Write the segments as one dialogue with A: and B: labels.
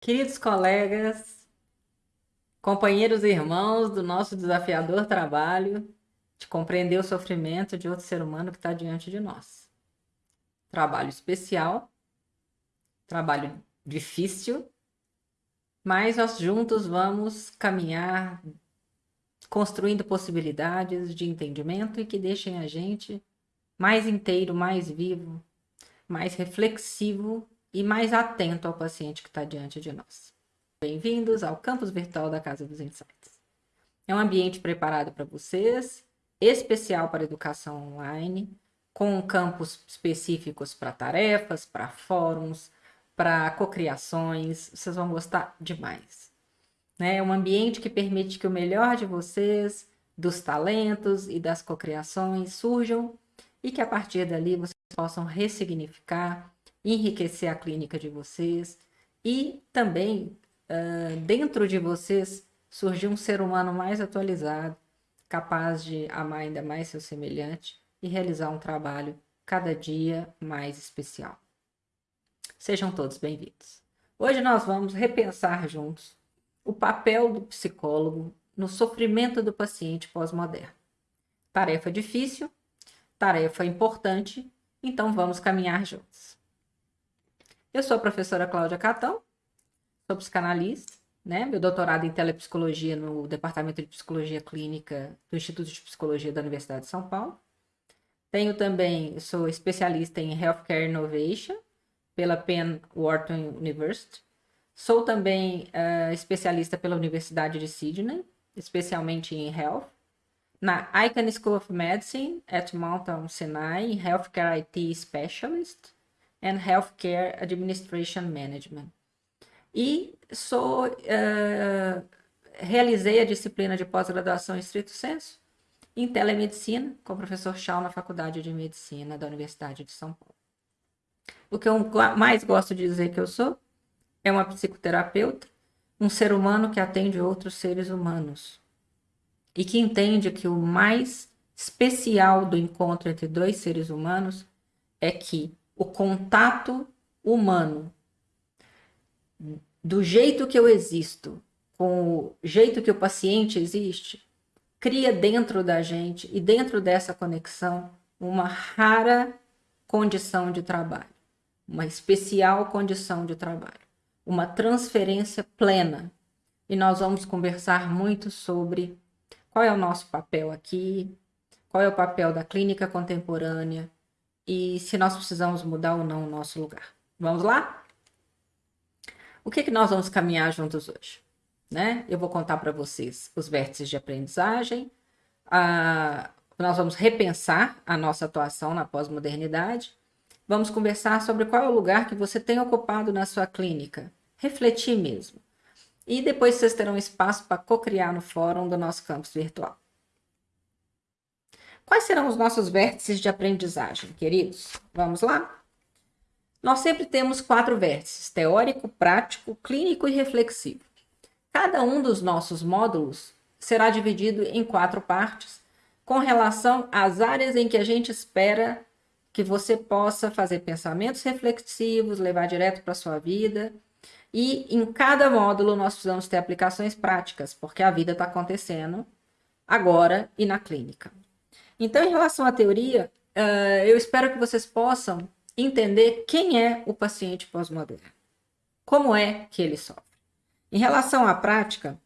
A: Queridos colegas, companheiros e irmãos do nosso desafiador trabalho de compreender o sofrimento de outro ser humano que está diante de nós. Trabalho especial, trabalho difícil, mas nós juntos vamos caminhar construindo possibilidades de entendimento e que deixem a gente mais inteiro, mais vivo, mais reflexivo e mais atento ao paciente que está diante de nós. Bem-vindos ao campus virtual da Casa dos Insights. É um ambiente preparado para vocês, especial para educação online, com campos específicos para tarefas, para fóruns, para cocriações. Vocês vão gostar demais. É um ambiente que permite que o melhor de vocês, dos talentos e das cocriações surjam e que a partir dali vocês possam ressignificar enriquecer a clínica de vocês e também uh, dentro de vocês surgir um ser humano mais atualizado, capaz de amar ainda mais seu semelhante e realizar um trabalho cada dia mais especial. Sejam todos bem-vindos. Hoje nós vamos repensar juntos o papel do psicólogo no sofrimento do paciente pós-moderno. Tarefa difícil, tarefa importante, então vamos caminhar juntos. Eu sou a professora Cláudia Catão, sou psicanalista, né? Meu doutorado em telepsicologia no Departamento de Psicologia Clínica do Instituto de Psicologia da Universidade de São Paulo. Tenho também, sou especialista em Healthcare Innovation pela Penn Wharton University. Sou também uh, especialista pela Universidade de Sydney, especialmente em Health. Na Icahn School of Medicine at Mount Sinai, Healthcare IT Specialist and Healthcare Administration Management. E sou, uh, realizei a disciplina de pós-graduação em estrito senso em telemedicina com o professor Chau na Faculdade de Medicina da Universidade de São Paulo. O que eu mais gosto de dizer que eu sou é uma psicoterapeuta, um ser humano que atende outros seres humanos e que entende que o mais especial do encontro entre dois seres humanos é que o contato humano, do jeito que eu existo, com o jeito que o paciente existe, cria dentro da gente e dentro dessa conexão uma rara condição de trabalho, uma especial condição de trabalho, uma transferência plena. E nós vamos conversar muito sobre qual é o nosso papel aqui, qual é o papel da clínica contemporânea, e se nós precisamos mudar ou não o nosso lugar. Vamos lá? O que, que nós vamos caminhar juntos hoje? Né? Eu vou contar para vocês os vértices de aprendizagem, a... nós vamos repensar a nossa atuação na pós-modernidade, vamos conversar sobre qual é o lugar que você tem ocupado na sua clínica, refletir mesmo. E depois vocês terão espaço para co-criar no fórum do nosso campus virtual. Quais serão os nossos vértices de aprendizagem, queridos? Vamos lá? Nós sempre temos quatro vértices: teórico, prático, clínico e reflexivo. Cada um dos nossos módulos será dividido em quatro partes, com relação às áreas em que a gente espera que você possa fazer pensamentos reflexivos, levar direto para a sua vida. E em cada módulo nós precisamos ter aplicações práticas, porque a vida está acontecendo agora e na clínica. Então, em relação à teoria, uh, eu espero que vocês possam entender quem é o paciente pós-moderno. Como é que ele sofre. Em relação à prática,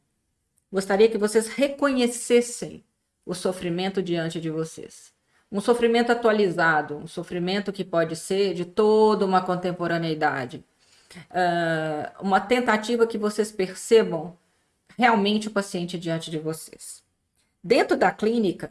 A: gostaria que vocês reconhecessem o sofrimento diante de vocês. Um sofrimento atualizado, um sofrimento que pode ser de toda uma contemporaneidade. Uh, uma tentativa que vocês percebam realmente o paciente diante de vocês. Dentro da clínica,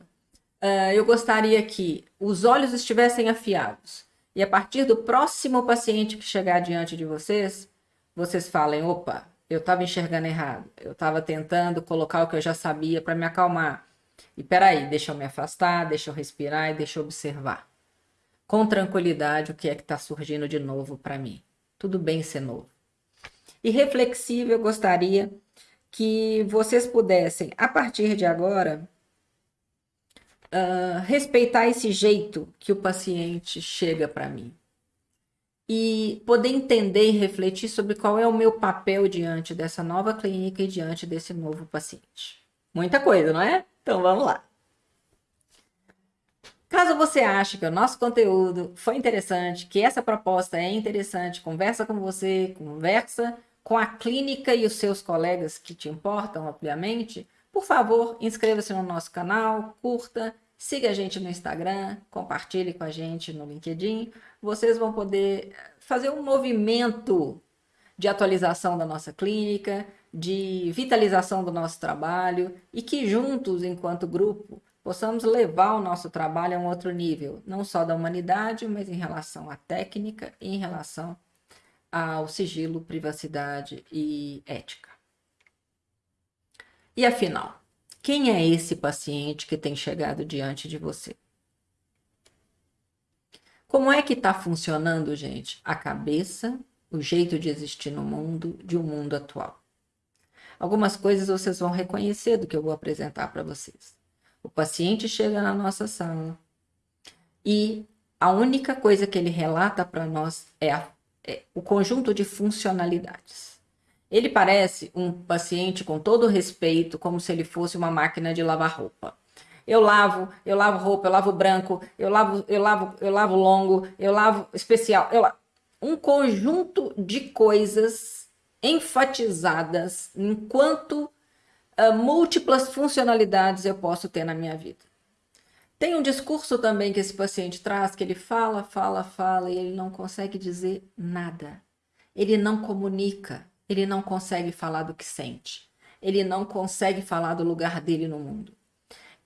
A: uh, eu gostaria que os olhos estivessem afiados. E a partir do próximo paciente que chegar diante de vocês, vocês falem: opa, eu estava enxergando errado. Eu estava tentando colocar o que eu já sabia para me acalmar. E peraí, deixa eu me afastar, deixa eu respirar e deixa eu observar. Com tranquilidade, o que é que está surgindo de novo para mim. Tudo bem ser novo. E reflexivo, eu gostaria que vocês pudessem, a partir de agora, uh, respeitar esse jeito que o paciente chega para mim. e poder entender e refletir sobre qual é o meu papel diante dessa nova clínica e diante desse novo paciente. Muita coisa, não é? Então vamos lá. Caso você ache que o nosso conteúdo foi interessante, que essa proposta é interessante, conversa com você, conversa com a clínica e os seus colegas que te importam, obviamente, por favor, inscreva-se no nosso canal, curta, siga a gente no Instagram, compartilhe com a gente no LinkedIn. Vocês vão poder fazer um movimento de atualização da nossa clínica, de vitalização do nosso trabalho e que juntos, enquanto grupo, possamos levar o nosso trabalho a um outro nível, não só da humanidade, mas em relação à técnica em relação ao sigilo, privacidade e ética. E afinal, quem é esse paciente que tem chegado diante de você? Como é que está funcionando, gente, a cabeça, o jeito de existir no mundo, de um mundo atual? Algumas coisas vocês vão reconhecer do que eu vou apresentar para vocês. O paciente chega na nossa sala e a única coisa que ele relata para nós é, a, é, o conjunto de funcionalidades. Ele parece um paciente com todo respeito, como se ele fosse uma máquina de lavar roupa. Eu lavo, eu lavo roupa, eu lavo branco, eu lavo, eu lavo, eu lavo longo, eu lavo especial, eu lavo. um conjunto de coisas enfatizadas enquanto uh, múltiplas funcionalidades eu posso ter na minha vida. Tem um discurso também que esse paciente traz, que ele fala, fala, fala e ele não consegue dizer nada. Ele não comunica, ele não consegue falar do que sente. Ele não consegue falar do lugar dele no mundo.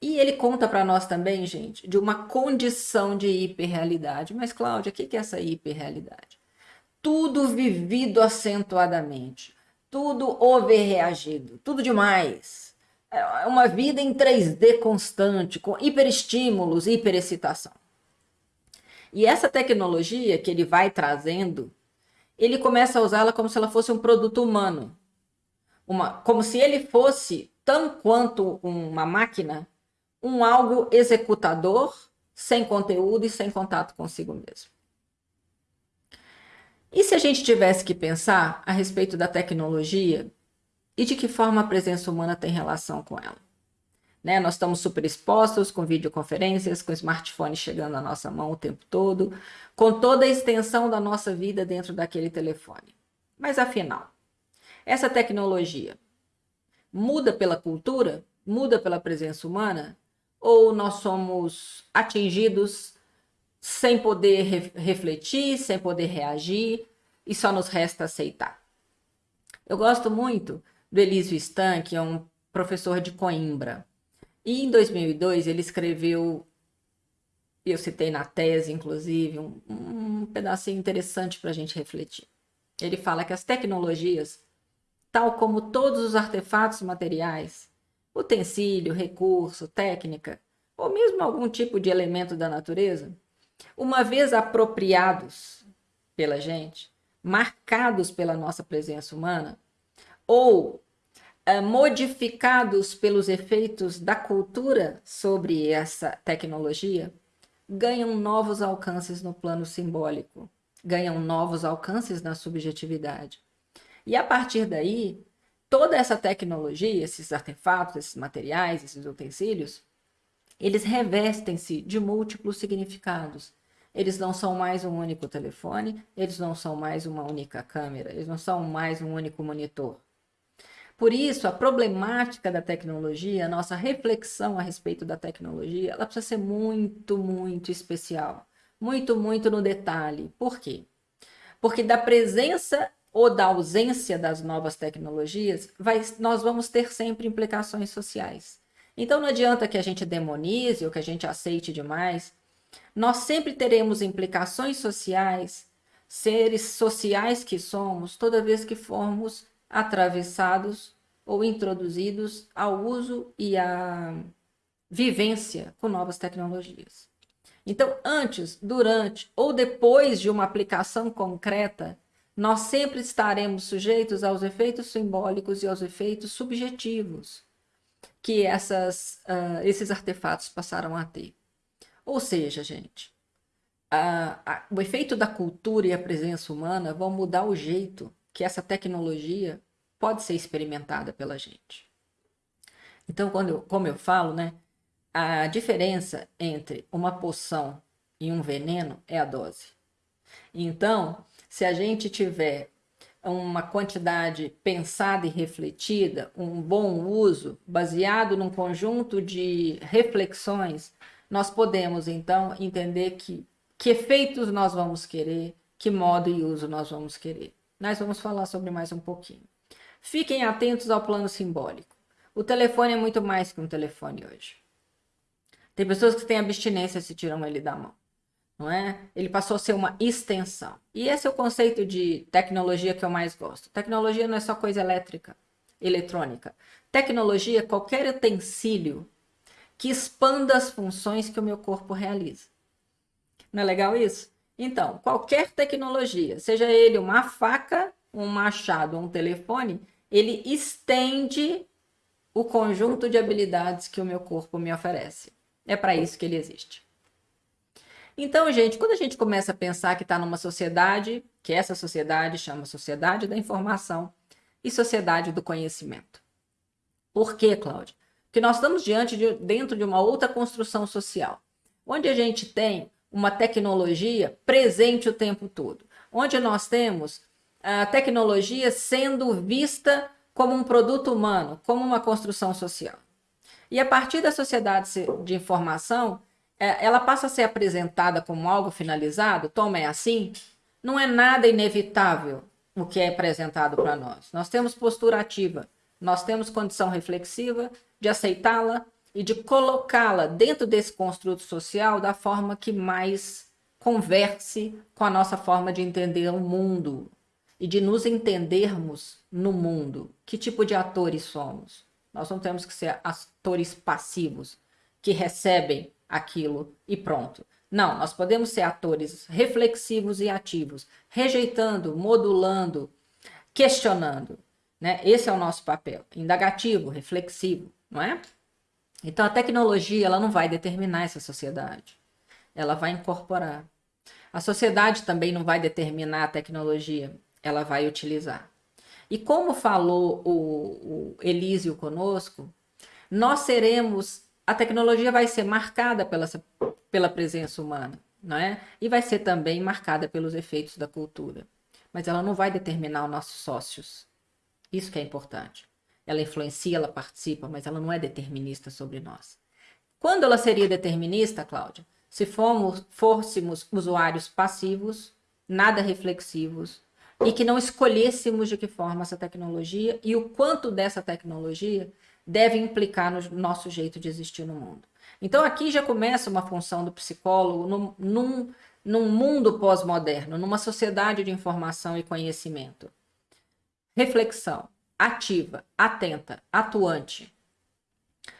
A: E ele conta para nós também, gente, de uma condição de hiperrealidade. Mas, Cláudia, o que é essa hiperrealidade? Tudo vivido acentuadamente tudo overreagido, tudo demais. É uma vida em 3D constante, com hiperestímulos, hiperexcitação. E essa tecnologia que ele vai trazendo, ele começa a usá-la como se ela fosse um produto humano. Uma, como se ele fosse, tão quanto uma máquina, um algo executador, sem conteúdo e sem contato consigo mesmo. E se a gente tivesse que pensar a respeito da tecnologia e de que forma a presença humana tem relação com ela? Né? Nós estamos super expostos com videoconferências, com smartphone chegando à nossa mão o tempo todo, com toda a extensão da nossa vida dentro daquele telefone. Mas afinal, essa tecnologia muda pela cultura? Muda pela presença humana? Ou nós somos atingidos sem poder re refletir, sem poder reagir, e só nos resta aceitar. Eu gosto muito do Elísio Stan, que é um professor de Coimbra. E em 2002 ele escreveu, eu citei na tese, inclusive, um, um pedacinho interessante para a gente refletir. Ele fala que as tecnologias, tal como todos os artefatos materiais, utensílio, recurso, técnica, ou mesmo algum tipo de elemento da natureza, uma vez apropriados pela gente, marcados pela nossa presença humana, ou modificados pelos efeitos da cultura sobre essa tecnologia, ganham novos alcances no plano simbólico, ganham novos alcances na subjetividade. E a partir daí, toda essa tecnologia, esses artefatos, esses materiais, esses utensílios, eles revestem-se de múltiplos significados. Eles não são mais um único telefone, eles não são mais uma única câmera, eles não são mais um único monitor. Por isso, a problemática da tecnologia, a nossa reflexão a respeito da tecnologia, ela precisa ser muito, muito especial. Muito, muito no detalhe. Por quê? Porque da presença ou da ausência das novas tecnologias, vai, nós vamos ter sempre implicações sociais. Então não adianta que a gente demonize ou que a gente aceite demais. Nós sempre teremos implicações sociais, seres sociais que somos, toda vez que formos atravessados ou introduzidos ao uso e à vivência com novas tecnologias. Então, antes, durante ou depois de uma aplicação concreta, nós sempre estaremos sujeitos aos efeitos simbólicos e aos efeitos subjetivos que essas, uh, esses artefatos passaram a ter. Ou seja, gente, a, a, o efeito da cultura e a presença humana vão mudar o jeito que essa tecnologia pode ser experimentada pela gente. Então, quando eu, como eu falo, né, a diferença entre uma poção e um veneno é a dose. Então, se a gente tiver uma quantidade pensada e refletida, um bom uso, baseado num conjunto de reflexões, nós podemos então entender que, que efeitos nós vamos querer, que modo e uso nós vamos querer. Nós vamos falar sobre mais um pouquinho. Fiquem atentos ao plano simbólico. O telefone é muito mais que um telefone hoje. Tem pessoas que têm abstinência se tiram ele da mão não é? Ele passou a ser uma extensão. E esse é o conceito de tecnologia que eu mais gosto. Tecnologia não é só coisa elétrica, eletrônica. Tecnologia é qualquer utensílio que expanda as funções que o meu corpo realiza. Não é legal isso? Então, qualquer tecnologia, seja ele uma faca, um machado, um telefone, ele estende o conjunto de habilidades que o meu corpo me oferece. É para isso que ele existe. Então, gente, quando a gente começa a pensar que está numa sociedade, que essa sociedade chama Sociedade da Informação e Sociedade do Conhecimento. Por quê, Cláudia? Porque nós estamos diante de, dentro de uma outra construção social, onde a gente tem uma tecnologia presente o tempo todo, onde nós temos a tecnologia sendo vista como um produto humano, como uma construção social. E a partir da sociedade de informação, é, ela passa a ser apresentada como algo finalizado, toma é assim, não é nada inevitável o que é apresentado para nós. Nós temos postura ativa, nós temos condição reflexiva de aceitá-la e de colocá-la dentro desse construto social da forma que mais converse com a nossa forma de entender o mundo e de nos entendermos no mundo. Que tipo de atores somos? Nós não temos que ser atores passivos que recebem aquilo e pronto. Não, nós podemos ser atores reflexivos e ativos, rejeitando, modulando, questionando. Né? Esse é o nosso papel, indagativo, reflexivo, não é? Então a tecnologia ela não vai determinar essa sociedade, ela vai incorporar. A sociedade também não vai determinar a tecnologia, ela vai utilizar. E como falou o, o Elísio conosco, nós seremos a tecnologia vai ser marcada pela, pela presença humana, não é? E vai ser também marcada pelos efeitos da cultura. Mas ela não vai determinar os nossos sócios. Isso que é importante. Ela influencia, ela participa, mas ela não é determinista sobre nós. Quando ela seria determinista, Cláudia? Se fôssemos usuários passivos, nada reflexivos, e que não escolhêssemos de que forma essa tecnologia e o quanto dessa tecnologia deve implicar no nosso jeito de existir no mundo. Então aqui já começa uma função do psicólogo num, num, num mundo pós-moderno, numa sociedade de informação e conhecimento. Reflexão ativa, atenta, atuante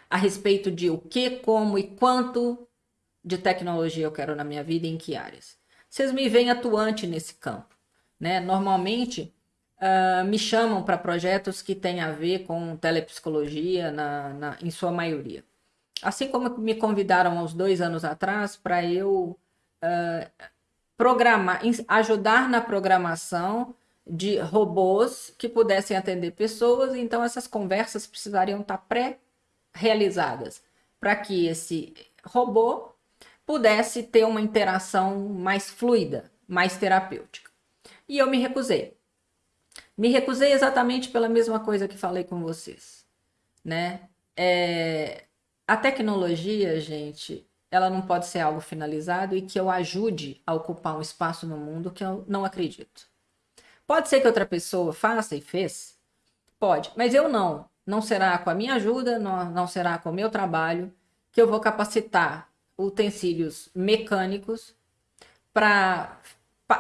A: a respeito de o que, como e quanto de tecnologia eu quero na minha vida e em que áreas. Vocês me veem atuante nesse campo. Né? Normalmente, uh, me chamam para projetos que têm a ver com telepsicologia, na, na, em sua maioria. Assim como me convidaram uns dois anos atrás para eu uh, programar, ajudar na programação de robôs que pudessem atender pessoas, então essas conversas precisariam estar pré-realizadas para que esse robô pudesse ter uma interação mais fluida, mais terapêutica. E eu me recusei. Me recusei exatamente pela mesma coisa que falei com vocês, né? É, a tecnologia, gente, ela não pode ser algo finalizado e que eu ajude a ocupar um espaço no mundo que eu não acredito. Pode ser que outra pessoa faça e fez? Pode, mas eu não. Não será com a minha ajuda, não, não será com o meu trabalho que eu vou capacitar utensílios mecânicos para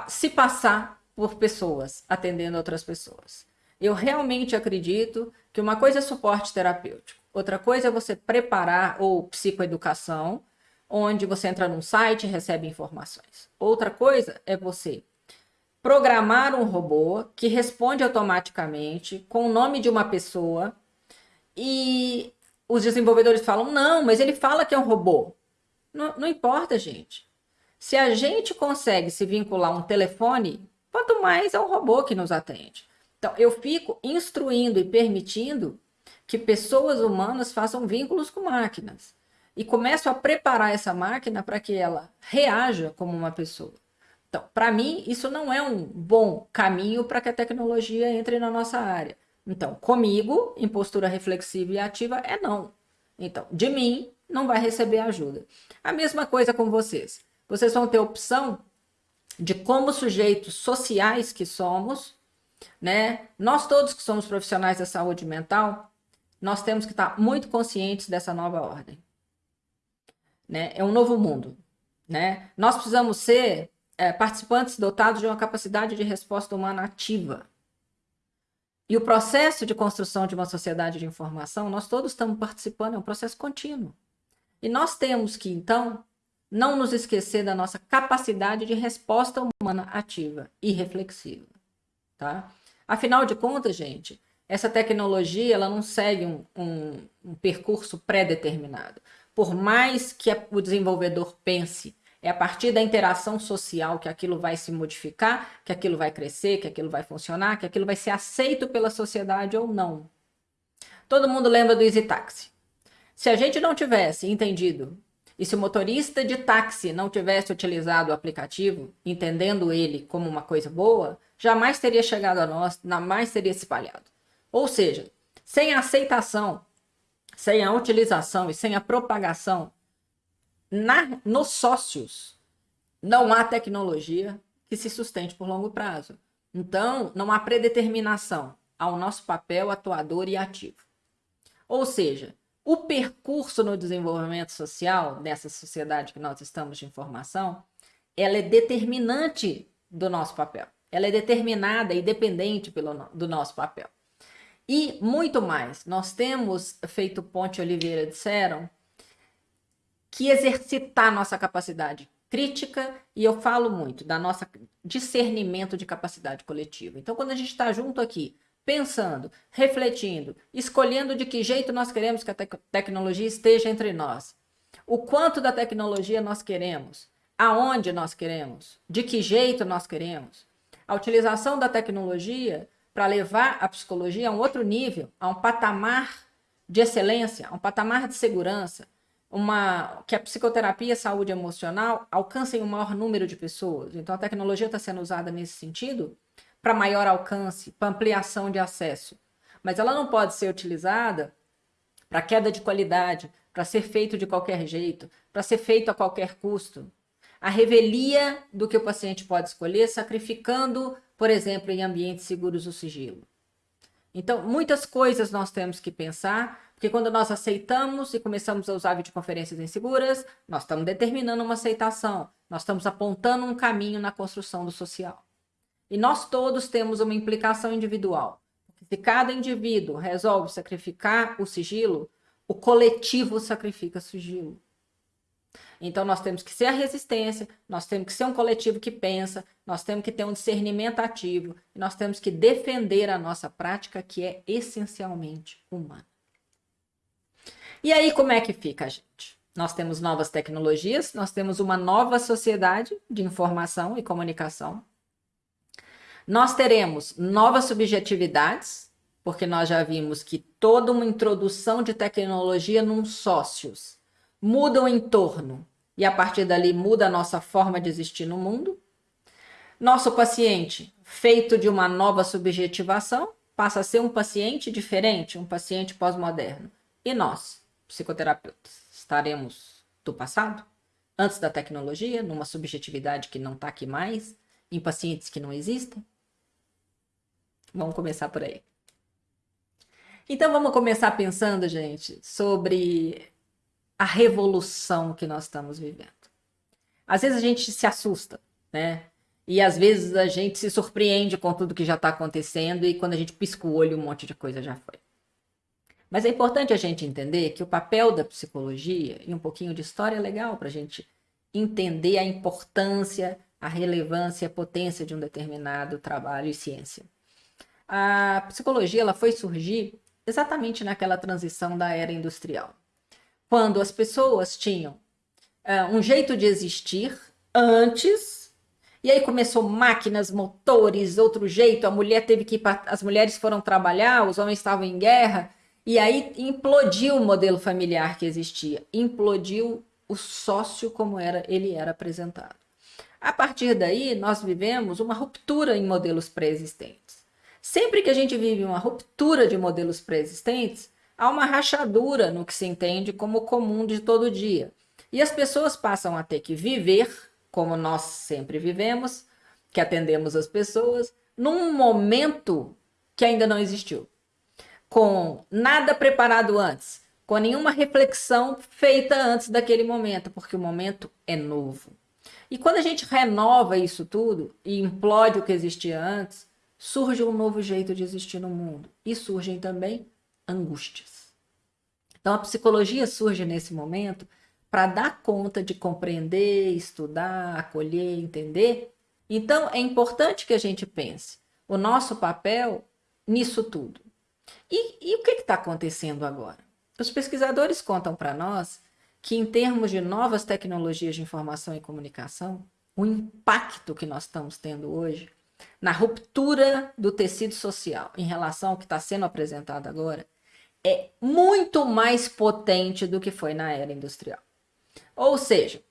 A: se passar por pessoas, atendendo outras pessoas. Eu realmente acredito que uma coisa é suporte terapêutico, outra coisa é você preparar ou psicoeducação, onde você entra num site e recebe informações. Outra coisa é você programar um robô que responde automaticamente com o nome de uma pessoa e os desenvolvedores falam: não, mas ele fala que é um robô. Não, não importa, gente. Se a gente consegue se vincular a um telefone, quanto mais é um robô que nos atende. Então, eu fico instruindo e permitindo que pessoas humanas façam vínculos com máquinas. E começo a preparar essa máquina para que ela reaja como uma pessoa. Então, para mim, isso não é um bom caminho para que a tecnologia entre na nossa área. Então, comigo, em postura reflexiva e ativa, é não. Então, de mim, não vai receber ajuda. A mesma coisa com vocês. Vocês vão ter opção de como sujeitos sociais que somos, né? Nós todos que somos profissionais da saúde mental, nós temos que estar muito conscientes dessa nova ordem. Né? É um novo mundo. Né? Nós precisamos ser é, participantes dotados de uma capacidade de resposta humana ativa. E o processo de construção de uma sociedade de informação, nós todos estamos participando, é um processo contínuo. E nós temos que, então, não nos esquecer da nossa capacidade de resposta humana ativa e reflexiva. Tá? Afinal de contas, gente, essa tecnologia ela não segue um, um, um percurso pré-determinado. Por mais que o desenvolvedor pense, é a partir da interação social que aquilo vai se modificar, que aquilo vai crescer, que aquilo vai funcionar, que aquilo vai ser aceito pela sociedade ou não. Todo mundo lembra do Easy Taxi. Se a gente não tivesse entendido e se o motorista de táxi não tivesse utilizado o aplicativo, entendendo ele como uma coisa boa, jamais teria chegado a nós, jamais teria se espalhado. Ou seja, sem a aceitação, sem a utilização e sem a propagação na, nos sócios, não há tecnologia que se sustente por longo prazo. Então, não há predeterminação ao nosso papel atuador e ativo. Ou seja, o percurso no desenvolvimento social dessa sociedade que nós estamos de informação, ela é determinante do nosso papel. Ela é determinada e dependente pelo, do nosso papel. E muito mais, nós temos feito Ponte Oliveira disseram que exercitar nossa capacidade crítica e eu falo muito da nossa discernimento de capacidade coletiva. Então, quando a gente está junto aqui, pensando, refletindo, escolhendo de que jeito nós queremos que a te tecnologia esteja entre nós, o quanto da tecnologia nós queremos, aonde nós queremos, de que jeito nós queremos, a utilização da tecnologia para levar a psicologia a um outro nível, a um patamar de excelência, a um patamar de segurança, uma que a psicoterapia e a saúde emocional alcancem um maior número de pessoas. Então a tecnologia está sendo usada nesse sentido para maior alcance, para ampliação de acesso. Mas ela não pode ser utilizada para queda de qualidade, para ser feito de qualquer jeito, para ser feito a qualquer custo. A revelia do que o paciente pode escolher, sacrificando por exemplo, em ambientes seguros o sigilo. Então, muitas coisas nós temos que pensar, porque quando nós aceitamos e começamos a usar videoconferências inseguras, nós estamos determinando uma aceitação, nós estamos apontando um caminho na construção do social. E nós todos temos uma implicação individual. Se cada indivíduo resolve sacrificar o sigilo, o coletivo sacrifica o sigilo. Então, nós temos que ser a resistência, nós temos que ser um coletivo que pensa, nós temos que ter um discernimento ativo, nós temos que defender a nossa prática, que é essencialmente humana. E aí, como é que fica, gente? Nós temos novas tecnologias, nós temos uma nova sociedade de informação e comunicação. Nós teremos novas subjetividades, porque nós já vimos que toda uma introdução de tecnologia num sócios muda o entorno e a partir dali muda a nossa forma de existir no mundo. Nosso paciente, feito de uma nova subjetivação, passa a ser um paciente diferente, um paciente pós-moderno. E nós, psicoterapeutas, estaremos do passado? Antes da tecnologia, numa subjetividade que não está aqui mais, em pacientes que não existem? Vamos começar por aí. Então vamos começar pensando, gente, sobre a revolução que nós estamos vivendo. Às vezes a gente se assusta, né? E às vezes a gente se surpreende com tudo que já está acontecendo e quando a gente pisca o olho, um monte de coisa já foi. Mas é importante a gente entender que o papel da psicologia e um pouquinho de história é legal para a gente entender a importância, a relevância, a potência de um determinado trabalho e ciência. A psicologia ela foi surgir exatamente naquela transição da era industrial quando as pessoas tinham uh, um jeito de existir antes. E aí começou máquinas, motores, outro jeito. A mulher teve que ir pra... as mulheres foram trabalhar, os homens estavam em guerra. E aí implodiu o modelo familiar que existia. Implodiu o sócio como era ele era apresentado. A partir daí, nós vivemos uma ruptura em modelos pré-existentes. Sempre que a gente vive uma ruptura de modelos pré-existentes, há uma rachadura no que se entende como comum de todo dia. E as pessoas passam a ter que viver, como nós sempre vivemos, que atendemos as pessoas, num momento que ainda não existiu. Com nada preparado antes, com nenhuma reflexão feita antes daquele momento, porque o momento é novo. E quando a gente renova isso tudo e implode o que existia antes, surge um novo jeito de existir no mundo. E surgem também angústias. Então a psicologia surge nesse momento para dar conta de compreender, estudar, acolher, entender. Então é importante que a gente pense o nosso papel nisso tudo. E, e o que está acontecendo agora? Os pesquisadores contam para nós que, em termos de novas tecnologias de informação e comunicação, o impacto que nós estamos tendo hoje na ruptura do tecido social em relação ao que está sendo apresentado agora é muito mais potente do que foi na era industrial. Ou seja,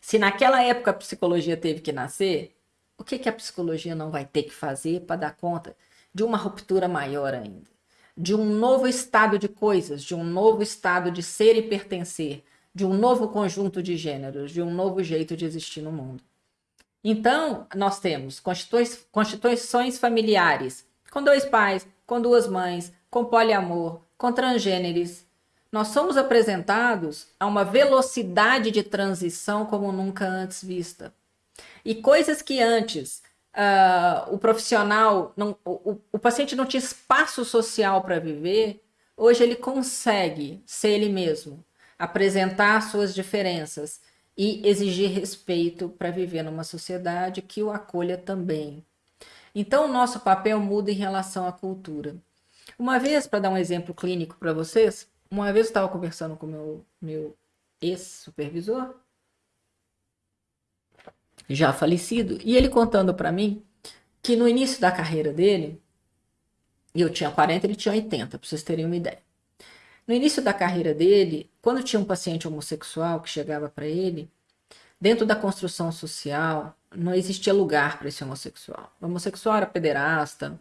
A: se naquela época a psicologia teve que nascer, o que, que a psicologia não vai ter que fazer para dar conta de uma ruptura maior ainda? De um novo estado de coisas, de um novo estado de ser e pertencer, de um novo conjunto de gêneros, de um novo jeito de existir no mundo. Então, nós temos constituições familiares com dois pais, com duas mães, com poliamor, com transgêneres. Nós somos apresentados a uma velocidade de transição como nunca antes vista. E coisas que antes uh, o profissional, não, o, o paciente não tinha espaço social para viver, hoje ele consegue ser ele mesmo, apresentar suas diferenças e exigir respeito para viver numa sociedade que o acolha também. Então, o nosso papel muda em relação à cultura. Uma vez, para dar um exemplo clínico para vocês, uma vez eu estava conversando com meu, meu ex-supervisor, já falecido, e ele contando para mim que no início da carreira dele, eu tinha 40, ele tinha 80, para vocês terem uma ideia. No início da carreira dele, quando tinha um paciente homossexual que chegava para ele, dentro da construção social, não existia lugar para esse homossexual. O homossexual era pederasta,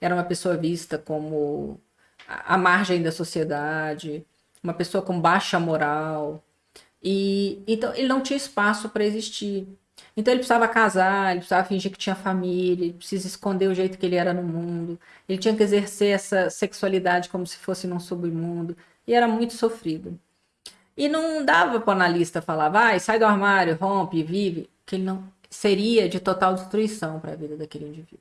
A: era uma pessoa vista como a margem da sociedade, uma pessoa com baixa moral. E então ele não tinha espaço para existir. Então ele precisava casar, ele precisava fingir que tinha família, ele precisa esconder o jeito que ele era no mundo. Ele tinha que exercer essa sexualidade como se fosse num submundo. E era muito sofrido. E não dava para o analista falar, vai, sai do armário, rompe, vive, que ele não seria de total destruição para a vida daquele indivíduo.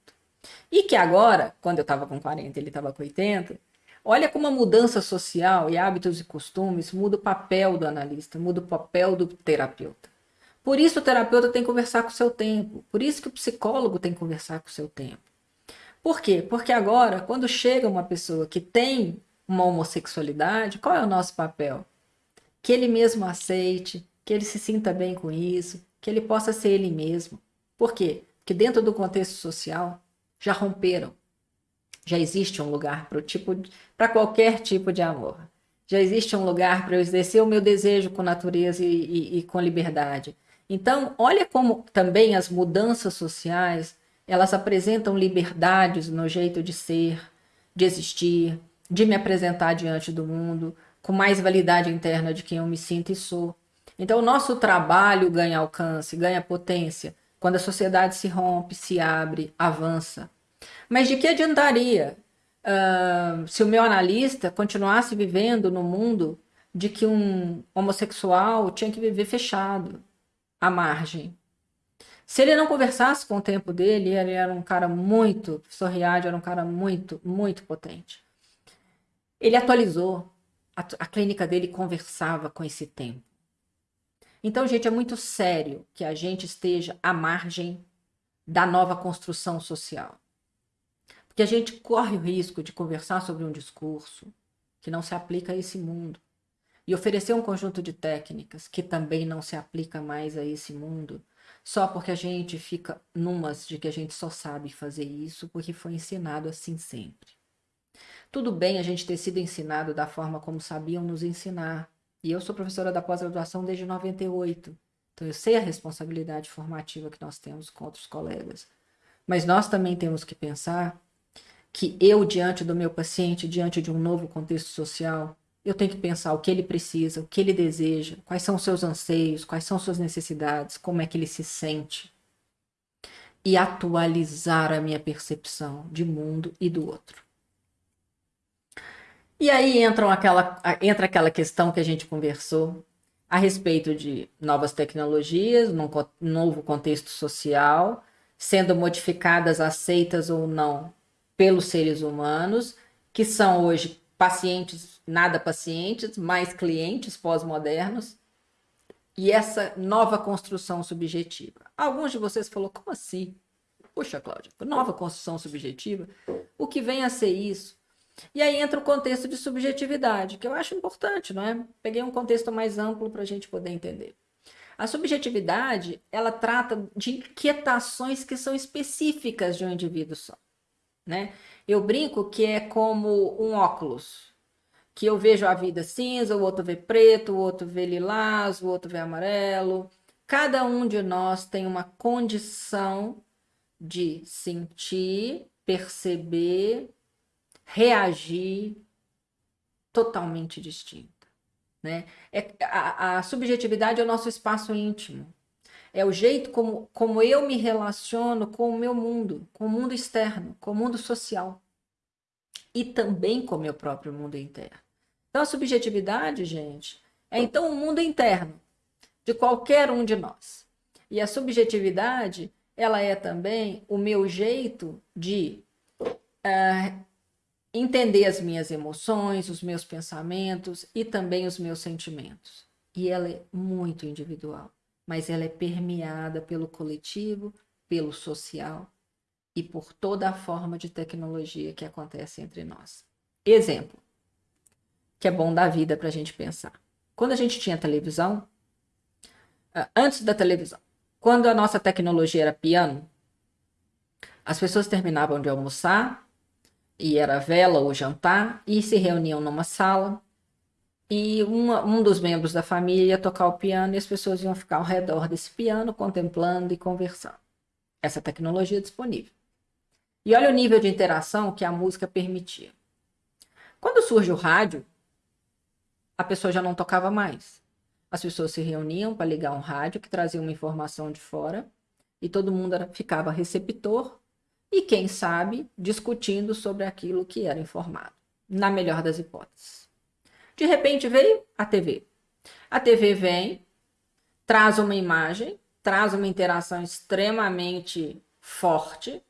A: E que agora, quando eu estava com 40 ele estava com 80, olha como a mudança social e hábitos e costumes muda o papel do analista, muda o papel do terapeuta. Por isso o terapeuta tem que conversar com o seu tempo. Por isso que o psicólogo tem que conversar com o seu tempo. Por quê? Porque agora, quando chega uma pessoa que tem uma homossexualidade, qual é o nosso papel? Que ele mesmo aceite, que ele se sinta bem com isso, que ele possa ser ele mesmo. Por quê? Porque dentro do contexto social já romperam. Já existe um lugar para tipo qualquer tipo de amor. Já existe um lugar para eu exercer o meu desejo com natureza e, e, e com liberdade. Então, olha como também as mudanças sociais, elas apresentam liberdades no jeito de ser, de existir, de me apresentar diante do mundo, com mais validade interna de quem eu me sinto e sou. Então, o nosso trabalho ganha alcance, ganha potência, quando a sociedade se rompe, se abre, avança. Mas de que adiantaria uh, se o meu analista continuasse vivendo no mundo de que um homossexual tinha que viver fechado, à margem. Se ele não conversasse com o tempo dele, ele era um cara muito, Sorriade era um cara muito, muito potente. Ele atualizou, a, a clínica dele conversava com esse tempo. Então, gente, é muito sério que a gente esteja à margem da nova construção social. Porque a gente corre o risco de conversar sobre um discurso que não se aplica a esse mundo e oferecer um conjunto de técnicas que também não se aplica mais a esse mundo, só porque a gente fica numas de que a gente só sabe fazer isso porque foi ensinado assim sempre. Tudo bem a gente ter sido ensinado da forma como sabiam nos ensinar. E eu sou professora da pós-graduação desde 98. Então eu sei a responsabilidade formativa que nós temos com outros colegas. Mas nós também temos que pensar que eu, diante do meu paciente, diante de um novo contexto social, eu tenho que pensar o que ele precisa, o que ele deseja, quais são os seus anseios, quais são suas necessidades, como é que ele se sente. E atualizar a minha percepção de mundo e do outro. E aí entra aquela, entra aquela questão que a gente conversou a respeito de novas tecnologias, num novo contexto social, sendo modificadas, aceitas ou não pelos seres humanos, que são hoje pacientes, nada pacientes, mais clientes pós-modernos, e essa nova construção subjetiva. Alguns de vocês falou, como assim? Puxa, Cláudia, nova construção subjetiva? O que vem a ser isso? E aí entra o contexto de subjetividade, que eu acho importante, não é? Peguei um contexto mais amplo para a gente poder entender. A subjetividade, ela trata de inquietações que são específicas de um indivíduo só né? Eu brinco que é como um óculos, que eu vejo a vida cinza, o outro vê preto, o outro vê lilás, o outro vê amarelo. Cada um de nós tem uma condição de sentir, perceber, reagir totalmente distinta, né? É, a, a subjetividade é o nosso espaço íntimo. É o jeito como, como eu me relaciono com o meu mundo, com o mundo externo, com o mundo social. E também com o meu próprio mundo interno. Então, a subjetividade, gente, é então o mundo interno de qualquer um de nós. E a subjetividade, ela é também o meu jeito de uh, entender as minhas emoções, os meus pensamentos e também os meus sentimentos. E ela é muito individual mas ela é permeada pelo coletivo, pelo social e por toda a forma de tecnologia que acontece entre nós. Exemplo, que é bom dar vida para a gente pensar. Quando a gente tinha televisão, antes da televisão, quando a nossa tecnologia era piano, as pessoas terminavam de almoçar, e era vela ou jantar, e se reuniam numa sala, e uma, um dos membros da família ia tocar o piano e as pessoas iam ficar ao redor desse piano, contemplando e conversando. Essa tecnologia é disponível. E olha o nível de interação que a música permitia. Quando surge o rádio, a pessoa já não tocava mais. As pessoas se reuniam para ligar um rádio que trazia uma informação de fora e todo mundo era, ficava receptor e, quem sabe, discutindo sobre aquilo que era informado, na melhor das hipóteses. De repente veio a TV. A TV vem, traz uma imagem, traz uma interação extremamente forte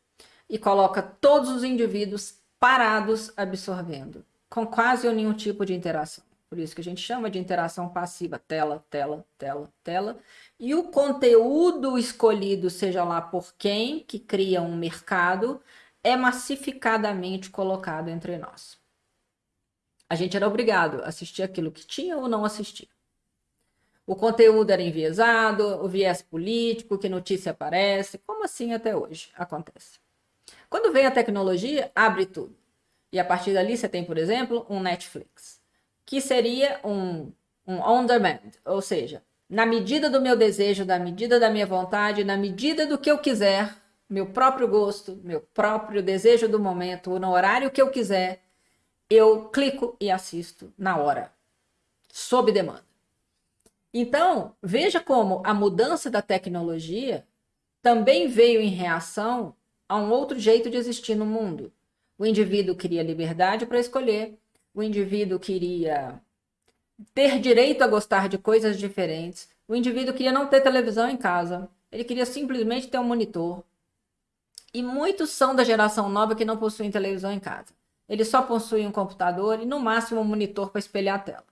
A: e coloca todos os indivíduos parados absorvendo, com quase nenhum tipo de interação. Por isso que a gente chama de interação passiva, tela, tela, tela, tela. E o conteúdo escolhido, seja lá por quem, que cria um mercado, é massificadamente colocado entre nós a gente era obrigado a assistir aquilo que tinha ou não assistir. O conteúdo era enviesado, o viés político, que notícia aparece, como assim até hoje acontece. Quando vem a tecnologia, abre tudo. E a partir dali você tem, por exemplo, um Netflix, que seria um, um on demand, ou seja, na medida do meu desejo, na medida da minha vontade, na medida do que eu quiser, meu próprio gosto, meu próprio desejo do momento, no horário que eu quiser, eu clico e assisto na hora, sob demanda. Então, veja como a mudança da tecnologia também veio em reação a um outro jeito de existir no mundo. O indivíduo queria liberdade para escolher, o indivíduo queria ter direito a gostar de coisas diferentes, o indivíduo queria não ter televisão em casa, ele queria simplesmente ter um monitor. E muitos são da geração nova que não possuem televisão em casa. Ele só possui um computador e, no máximo, um monitor para espelhar a tela.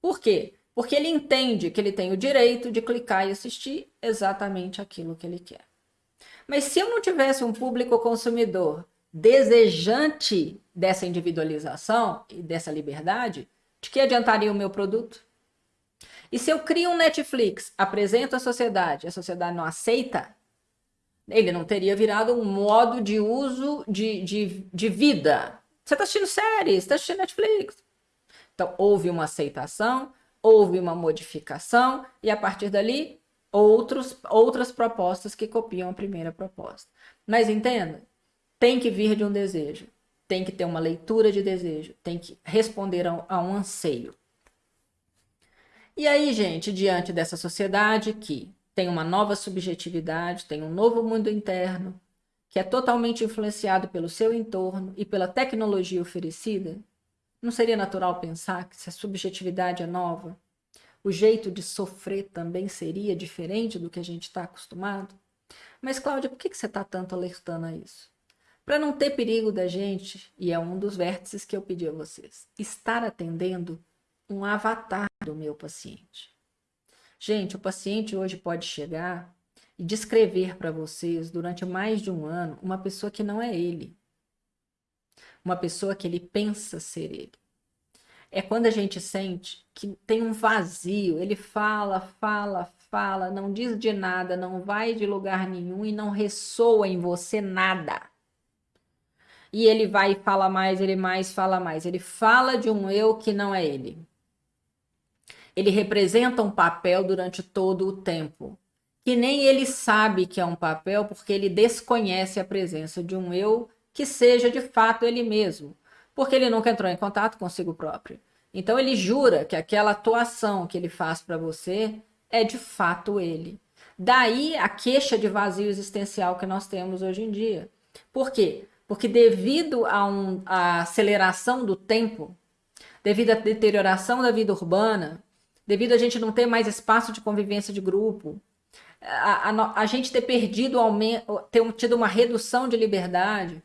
A: Por quê? Porque ele entende que ele tem o direito de clicar e assistir exatamente aquilo que ele quer. Mas se eu não tivesse um público consumidor desejante dessa individualização e dessa liberdade, de que adiantaria o meu produto? E se eu crio um Netflix, apresento à sociedade, a sociedade não aceita, ele não teria virado um modo de uso de, de, de vida. Você está assistindo séries, está assistindo Netflix. Então, houve uma aceitação, houve uma modificação, e a partir dali, outros, outras propostas que copiam a primeira proposta. Mas entenda, tem que vir de um desejo, tem que ter uma leitura de desejo, tem que responder a, a um anseio. E aí, gente, diante dessa sociedade que tem uma nova subjetividade, tem um novo mundo interno, que é totalmente influenciado pelo seu entorno e pela tecnologia oferecida, não seria natural pensar que se a subjetividade é nova, o jeito de sofrer também seria diferente do que a gente está acostumado? Mas, Cláudia, por que, que você está tanto alertando a isso? Para não ter perigo da gente, e é um dos vértices que eu pedi a vocês, estar atendendo um avatar do meu paciente. Gente, o paciente hoje pode chegar e descrever para vocês durante mais de um ano uma pessoa que não é ele. Uma pessoa que ele pensa ser ele. É quando a gente sente que tem um vazio, ele fala, fala, fala, não diz de nada, não vai de lugar nenhum e não ressoa em você nada. E ele vai e fala mais, ele mais fala mais. Ele fala de um eu que não é ele ele representa um papel durante todo o tempo. Que nem ele sabe que é um papel porque ele desconhece a presença de um eu que seja de fato ele mesmo, porque ele nunca entrou em contato consigo próprio. Então ele jura que aquela atuação que ele faz para você é de fato ele. Daí a queixa de vazio existencial que nós temos hoje em dia. Por quê? Porque devido a um, a aceleração do tempo, devido à deterioração da vida urbana, devido a gente não ter mais espaço de convivência de grupo, a, a, a gente ter perdido, ter tido uma redução de liberdade,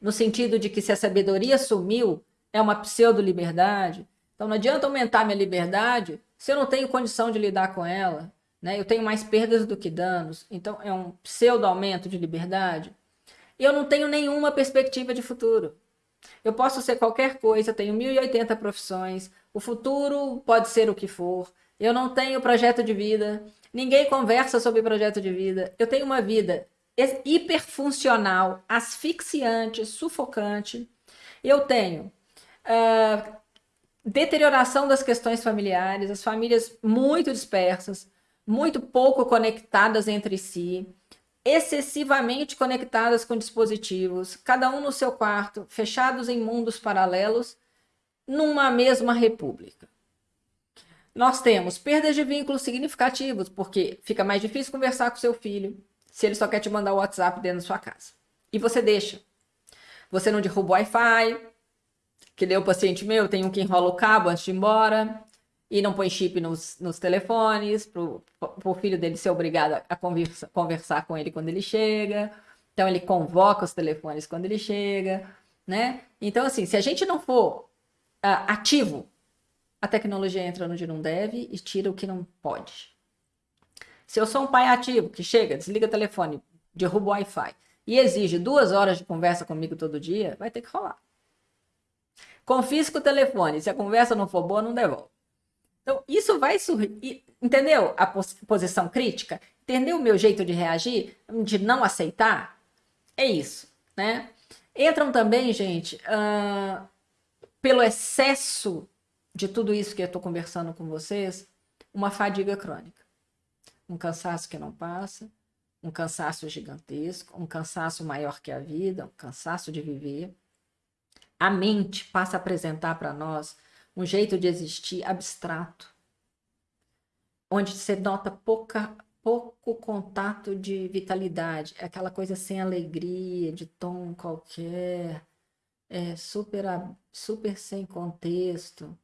A: no sentido de que se a sabedoria sumiu, é uma pseudo-liberdade. Então não adianta aumentar minha liberdade se eu não tenho condição de lidar com ela. Né? Eu tenho mais perdas do que danos. Então é um pseudo-aumento de liberdade. E eu não tenho nenhuma perspectiva de futuro. Eu posso ser qualquer coisa, tenho 1080 profissões, o futuro pode ser o que for. Eu não tenho projeto de vida. Ninguém conversa sobre projeto de vida. Eu tenho uma vida hiperfuncional, asfixiante, sufocante. Eu tenho uh, deterioração das questões familiares, as famílias muito dispersas, muito pouco conectadas entre si, excessivamente conectadas com dispositivos, cada um no seu quarto, fechados em mundos paralelos numa mesma república. Nós temos perdas de vínculos significativos, porque fica mais difícil conversar com seu filho se ele só quer te mandar o WhatsApp dentro da sua casa. E você deixa. Você não derruba o Wi-Fi, que deu o paciente meu, tem um que enrola o cabo antes de ir embora, e não põe chip nos, nos telefones, para o filho dele ser obrigado a conversa, conversar com ele quando ele chega. Então ele convoca os telefones quando ele chega, né? Então, assim, se a gente não for uh, ativo, a tecnologia entra onde não deve e tira o que não pode. Se eu sou um pai ativo que chega, desliga o telefone, derruba o Wi-Fi e exige duas horas de conversa comigo todo dia, vai ter que rolar. Confisca o telefone, se a conversa não for boa, não devolve. Então, isso vai surgir. Entendeu a pos posição crítica? Entendeu o meu jeito de reagir? De não aceitar? É isso, né? Entram também, gente, uh, pelo excesso de tudo isso que eu estou conversando com vocês, uma fadiga crônica. Um cansaço que não passa, um cansaço gigantesco, um cansaço maior que a vida, um cansaço de viver. A mente passa a apresentar para nós um jeito de existir abstrato, onde você nota pouca, pouco contato de vitalidade, aquela coisa sem alegria, de tom qualquer, é, super, super sem contexto,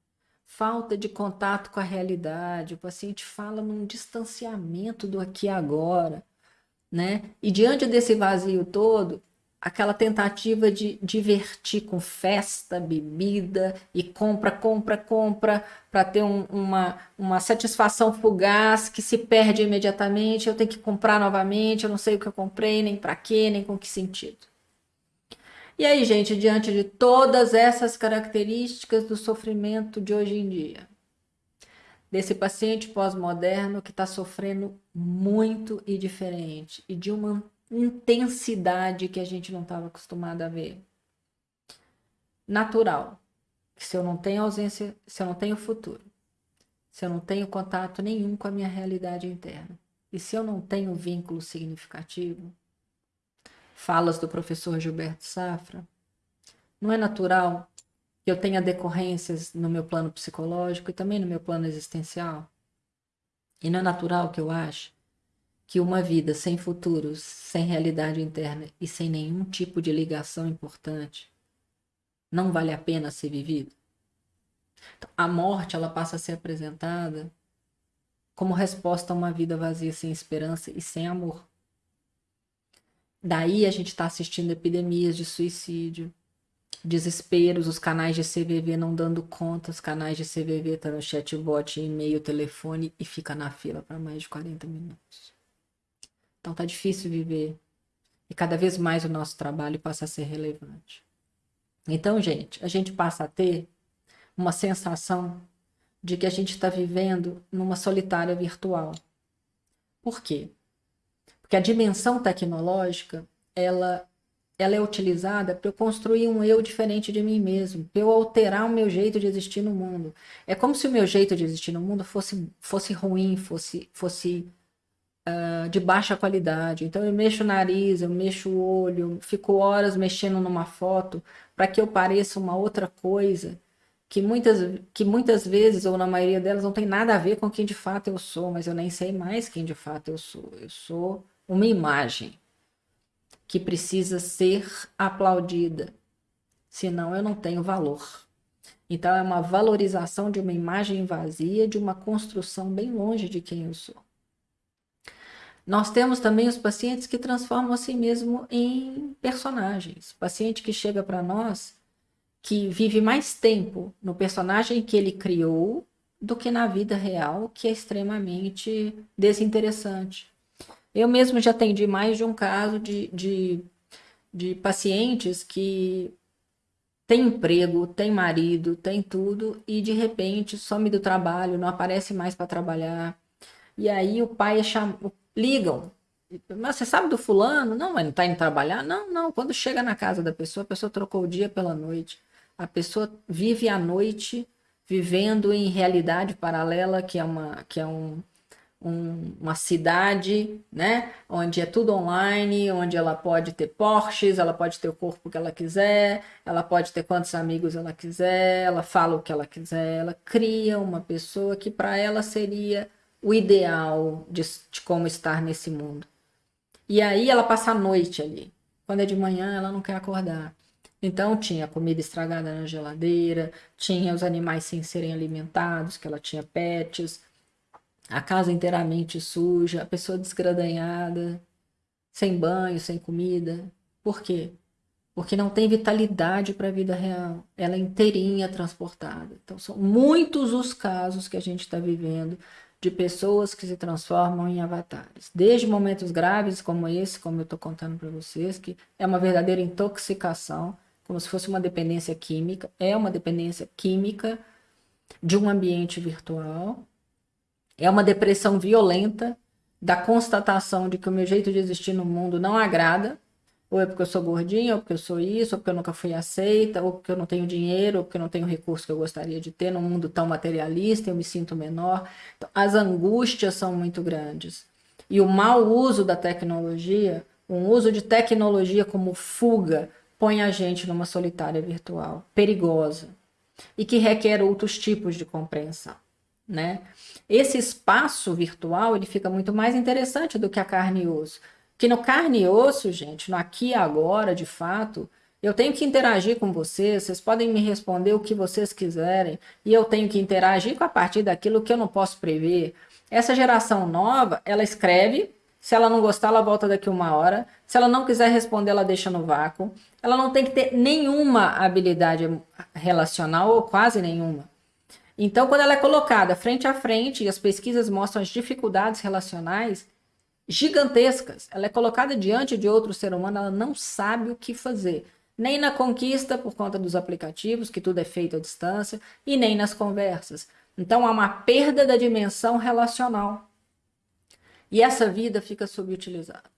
A: falta de contato com a realidade, o paciente fala num distanciamento do aqui e agora, né? E diante desse vazio todo, aquela tentativa de divertir com festa, bebida e compra, compra, compra para ter um, uma, uma satisfação fugaz que se perde imediatamente, eu tenho que comprar novamente, eu não sei o que eu comprei, nem para quê, nem com que sentido. E aí, gente, diante de todas essas características do sofrimento de hoje em dia, desse paciente pós-moderno que está sofrendo muito e diferente e de uma intensidade que a gente não estava acostumado a ver. Natural. Se eu não tenho ausência, se eu não tenho futuro, se eu não tenho contato nenhum com a minha realidade interna, e se eu não tenho vínculo significativo, falas do professor Gilberto Safra, não é natural que eu tenha decorrências no meu plano psicológico e também no meu plano existencial? E não é natural que eu ache que uma vida sem futuros, sem realidade interna e sem nenhum tipo de ligação importante não vale a pena ser vivido? Então, a morte ela passa a ser apresentada como resposta a uma vida vazia sem esperança e sem amor. Daí a gente está assistindo epidemias de suicídio, desesperos, os canais de CVV não dando conta, os canais de CVV tá no chatbot, e-mail, telefone e fica na fila para mais de 40 minutos. Então tá difícil viver e cada vez mais o nosso trabalho passa a ser relevante. Então, gente, a gente passa a ter uma sensação de que a gente está vivendo numa solitária virtual. Por quê? Porque a dimensão tecnológica, ela ela é utilizada para eu construir um eu diferente de mim mesmo, para eu alterar o meu jeito de existir no mundo. É como se o meu jeito de existir no mundo fosse, fosse ruim, fosse, fosse uh, de baixa qualidade. Então eu mexo o nariz, eu mexo o olho, fico horas mexendo numa foto para que eu pareça uma outra coisa que muitas, que muitas vezes, ou na maioria delas, não tem nada a ver com quem de fato eu sou, mas eu nem sei mais quem de fato eu sou. Eu sou uma imagem que precisa ser aplaudida, senão eu não tenho valor. Então é uma valorização de uma imagem vazia, de uma construção bem longe de quem eu sou. Nós temos também os pacientes que transformam a si mesmo em personagens. Paciente que chega para nós, que vive mais tempo no personagem que ele criou do que na vida real, que é extremamente desinteressante. Eu mesmo já atendi mais de um caso de, de, de pacientes que tem emprego, tem marido, tem tudo e de repente some do trabalho, não aparece mais para trabalhar. E aí o pai chama, ligam. Mas você sabe do fulano? Não, mas não está indo trabalhar? Não, não. Quando chega na casa da pessoa, a pessoa trocou o dia pela noite. A pessoa vive a noite vivendo em realidade paralela, que é, uma, que é um, um, uma cidade, né, onde é tudo online, onde ela pode ter Porsches, ela pode ter o corpo que ela quiser, ela pode ter quantos amigos ela quiser, ela fala o que ela quiser, ela cria uma pessoa que para ela seria o ideal de, de como estar nesse mundo. E aí ela passa a noite ali. Quando é de manhã, ela não quer acordar. Então tinha comida estragada na geladeira, tinha os animais sem serem alimentados, que ela tinha pets, a casa inteiramente suja, a pessoa desgradanhada, sem banho, sem comida. Por quê? Porque não tem vitalidade para a vida real. Ela é inteirinha transportada. Então, são muitos os casos que a gente está vivendo de pessoas que se transformam em avatares. Desde momentos graves como esse, como eu estou contando para vocês, que é uma verdadeira intoxicação, como se fosse uma dependência química, é uma dependência química de um ambiente virtual, é uma depressão violenta da constatação de que o meu jeito de existir no mundo não agrada, ou é porque eu sou gordinha, ou porque eu sou isso, ou porque eu nunca fui aceita, ou porque eu não tenho dinheiro, ou porque eu não tenho recurso que eu gostaria de ter num mundo tão materialista, eu me sinto menor. Então, as angústias são muito grandes. E o mau uso da tecnologia, um uso de tecnologia como fuga, põe a gente numa solitária virtual, perigosa, e que requer outros tipos de compreensão né? Esse espaço virtual, ele fica muito mais interessante do que a carne e osso. Que no carne e osso, gente, no aqui e agora, de fato, eu tenho que interagir com vocês, vocês podem me responder o que vocês quiserem, e eu tenho que interagir com a partir daquilo que eu não posso prever. Essa geração nova, ela escreve, se ela não gostar, ela volta daqui uma hora. Se ela não quiser responder, ela deixa no vácuo. Ela não tem que ter nenhuma habilidade relacional, ou quase nenhuma. Então, quando ela é colocada frente a frente, e as pesquisas mostram as dificuldades relacionais gigantescas, ela é colocada diante de outro ser humano, ela não sabe o que fazer. Nem na conquista, por conta dos aplicativos, que tudo é feito à distância, e nem nas conversas. Então há uma perda da dimensão relacional. E essa vida fica subutilizada.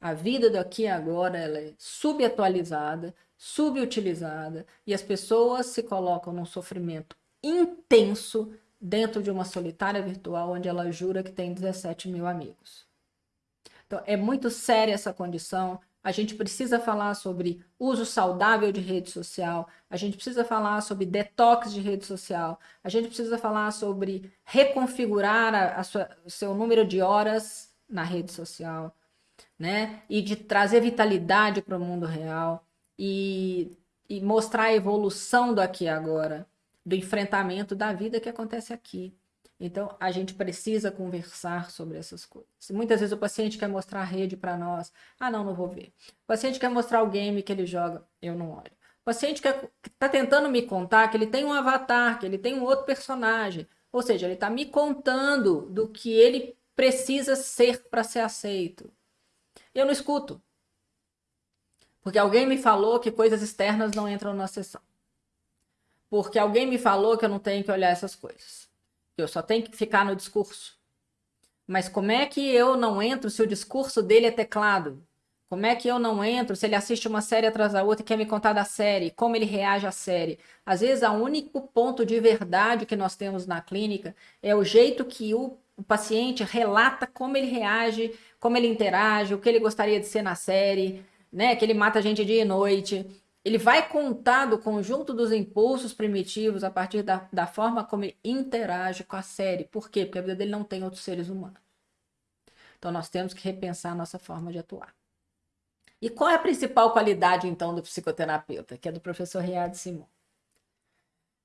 A: A vida daqui agora ela é subatualizada, subutilizada e as pessoas se colocam num sofrimento intenso dentro de uma solitária virtual onde ela jura que tem 17 mil amigos. Então, é muito séria essa condição. A gente precisa falar sobre uso saudável de rede social, a gente precisa falar sobre detox de rede social, a gente precisa falar sobre reconfigurar a, a sua, o seu número de horas na rede social, né? E de trazer vitalidade para o mundo real e, e mostrar a evolução do aqui e agora, do enfrentamento da vida que acontece aqui. Então, a gente precisa conversar sobre essas coisas. Muitas vezes o paciente quer mostrar a rede para nós. Ah, não, não vou ver. O paciente quer mostrar o game que ele joga. Eu não olho. O paciente está tentando me contar que ele tem um avatar, que ele tem um outro personagem. Ou seja, ele está me contando do que ele precisa ser para ser aceito. Eu não escuto. Porque alguém me falou que coisas externas não entram na sessão. Porque alguém me falou que eu não tenho que olhar essas coisas. Eu só tenho que ficar no discurso. Mas como é que eu não entro se o discurso dele é teclado? Como é que eu não entro se ele assiste uma série atrás da outra e quer me contar da série? Como ele reage à série? Às vezes, o único ponto de verdade que nós temos na clínica é o jeito que o, o paciente relata como ele reage, como ele interage, o que ele gostaria de ser na série, né? Que ele mata a gente dia e noite ele vai contar do conjunto dos impulsos primitivos a partir da, da forma como ele interage com a série. Por quê? Porque a vida dele não tem outros seres humanos. Então nós temos que repensar a nossa forma de atuar. E qual é a principal qualidade, então, do psicoterapeuta, que é do professor Riad Simon?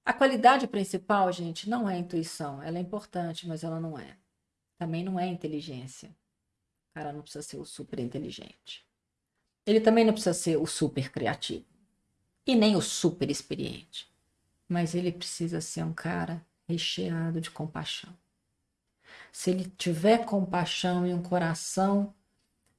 A: A qualidade principal, gente, não é intuição. Ela é importante, mas ela não é. Também não é inteligência. O cara não precisa ser o super inteligente. Ele também não precisa ser o super criativo e nem o super experiente. Mas ele precisa ser um cara recheado de compaixão. Se ele tiver compaixão e um coração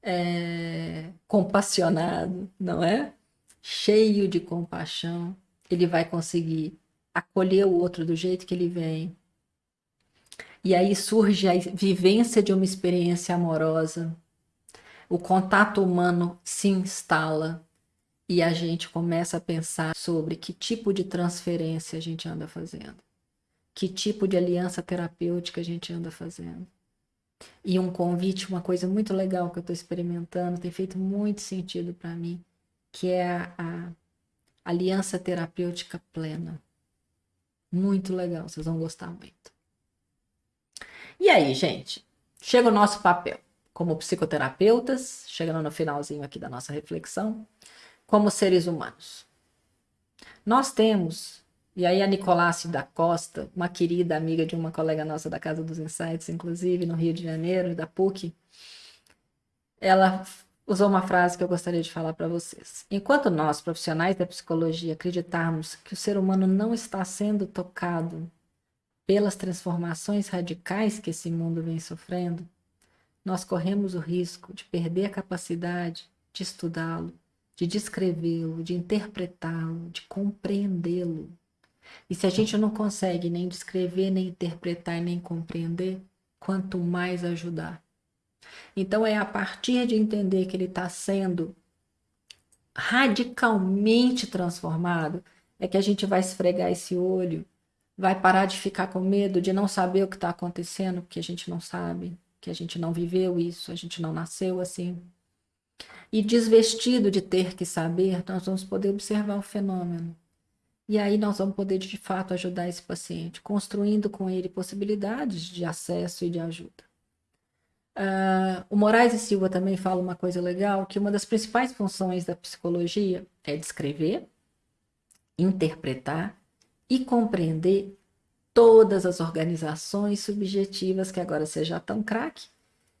A: é, compassionado, não é? Cheio de compaixão, ele vai conseguir acolher o outro do jeito que ele vem. E aí surge a vivência de uma experiência amorosa. O contato humano se instala e a gente começa a pensar sobre que tipo de transferência a gente anda fazendo, que tipo de aliança terapêutica a gente anda fazendo. E um convite, uma coisa muito legal que eu estou experimentando, tem feito muito sentido para mim, que é a, a aliança terapêutica plena. Muito legal, vocês vão gostar muito. E aí, gente? Chega o nosso papel como psicoterapeutas, chegando no finalzinho aqui da nossa reflexão como seres humanos. Nós temos, e aí a Nicolace da Costa, uma querida amiga de uma colega nossa da Casa dos Insights, inclusive, no Rio de Janeiro, da PUC, ela usou uma frase que eu gostaria de falar para vocês. Enquanto nós, profissionais da psicologia, acreditarmos que o ser humano não está sendo tocado pelas transformações radicais que esse mundo vem sofrendo, nós corremos o risco de perder a capacidade de estudá-lo, de descrevê-lo, de interpretá-lo, de compreendê-lo. E se a gente não consegue nem descrever, nem interpretar, nem compreender, quanto mais ajudar. Então é a partir de entender que ele está sendo radicalmente transformado, é que a gente vai esfregar esse olho, vai parar de ficar com medo de não saber o que está acontecendo, porque a gente não sabe, que a gente não viveu isso, a gente não nasceu assim. E desvestido de ter que saber, nós vamos poder observar o fenômeno. E aí nós vamos poder, de fato, ajudar esse paciente, construindo com ele possibilidades de acesso e de ajuda. Uh, o Moraes e Silva também fala uma coisa legal, que uma das principais funções da psicologia é descrever, interpretar e compreender todas as organizações subjetivas que agora você já tão craque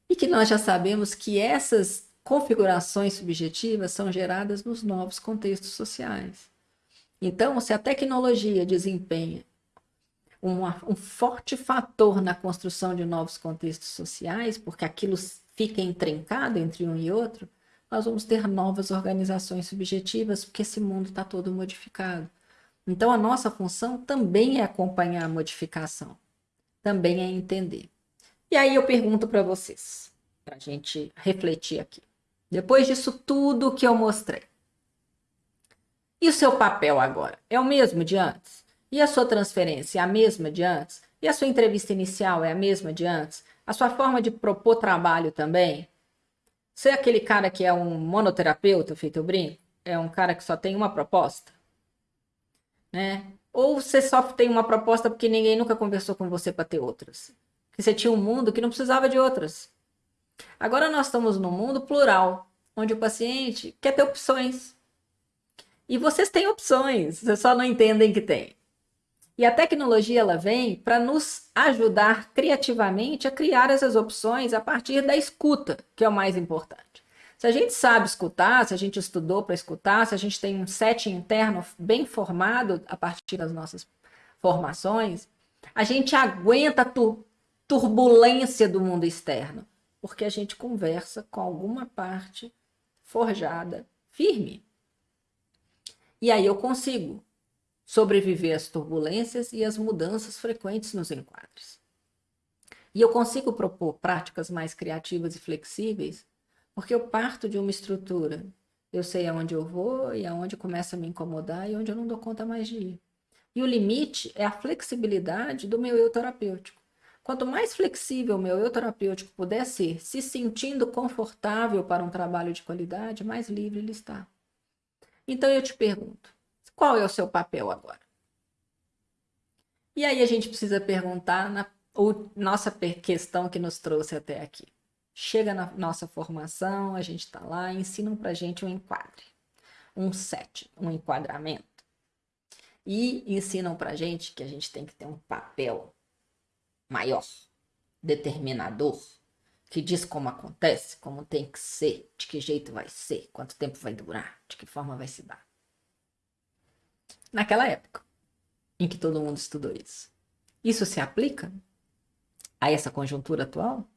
A: e que nós já sabemos que essas configurações subjetivas são geradas nos novos contextos sociais. Então, se a tecnologia desempenha uma, um forte fator na construção de novos contextos sociais, porque aquilo fica entrencado entre um e outro, nós vamos ter novas organizações subjetivas, porque esse mundo está todo modificado. Então, a nossa função também é acompanhar a modificação, também é entender. E aí eu pergunto para vocês, para a gente refletir aqui. Depois disso tudo que eu mostrei, e o seu papel agora? É o mesmo de antes? E a sua transferência é a mesma de antes? E a sua entrevista inicial é a mesma de antes? A sua forma de propor trabalho também? Você é aquele cara que é um monoterapeuta, feito brinco? É um cara que só tem uma proposta? Né? Ou você só tem uma proposta porque ninguém nunca conversou com você para ter outras? Que você tinha um mundo que não precisava de outras. Agora nós estamos num mundo plural, onde o paciente quer ter opções. E vocês têm opções, vocês só não entendem que tem. E a tecnologia ela vem para nos ajudar criativamente a criar essas opções a partir da escuta, que é o mais importante. Se a gente sabe escutar, se a gente estudou para escutar, se a gente tem um set interno bem formado a partir das nossas formações, a gente aguenta a tur turbulência do mundo externo, porque a gente conversa com alguma parte forjada, firme. E aí eu consigo sobreviver às turbulências e às mudanças frequentes nos enquadres. E eu consigo propor práticas mais criativas e flexíveis porque eu parto de uma estrutura. Eu sei aonde eu vou e aonde começa a me incomodar e onde eu não dou conta mais de ir. E o limite é a flexibilidade do meu eu terapêutico. Quanto mais flexível o meu eu terapêutico puder ser, se sentindo confortável para um trabalho de qualidade, mais livre ele está. Então eu te pergunto, qual é o seu papel agora? E aí a gente precisa perguntar na nossa questão que nos trouxe até aqui. Chega na nossa formação, a gente está lá, ensinam para a gente um enquadre, um set, um enquadramento. E ensinam para a gente que a gente tem que ter um papel maior, determinador, que diz como acontece, como tem que ser, de que jeito vai ser, quanto tempo vai durar, de que forma vai se dar. Naquela época em que todo mundo estudou isso. Isso se aplica a essa conjuntura atual?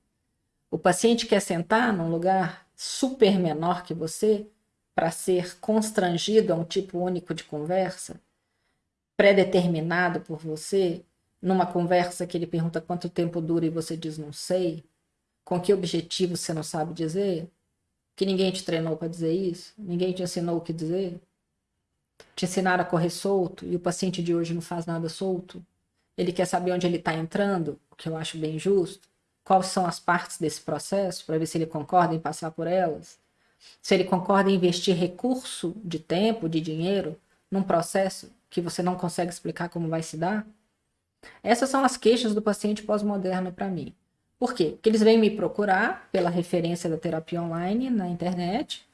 A: O paciente quer sentar num lugar super menor que você para ser constrangido a um tipo único de conversa, pré-determinado por você, numa conversa que ele pergunta quanto tempo dura e você diz não sei, com que objetivo você não sabe dizer? Que ninguém te treinou para dizer isso? Ninguém te ensinou o que dizer? Te ensinaram a correr solto e o paciente de hoje não faz nada solto? Ele quer saber onde ele está entrando, o que eu acho bem justo. Quais são as partes desse processo, para ver se ele concorda em passar por elas. Se ele concorda em investir recurso de tempo, de dinheiro, num processo que você não consegue explicar como vai se dar. Essas são as queixas do paciente pós-moderno para mim. Por quê? Porque eles vêm me procurar pela referência da terapia online na internet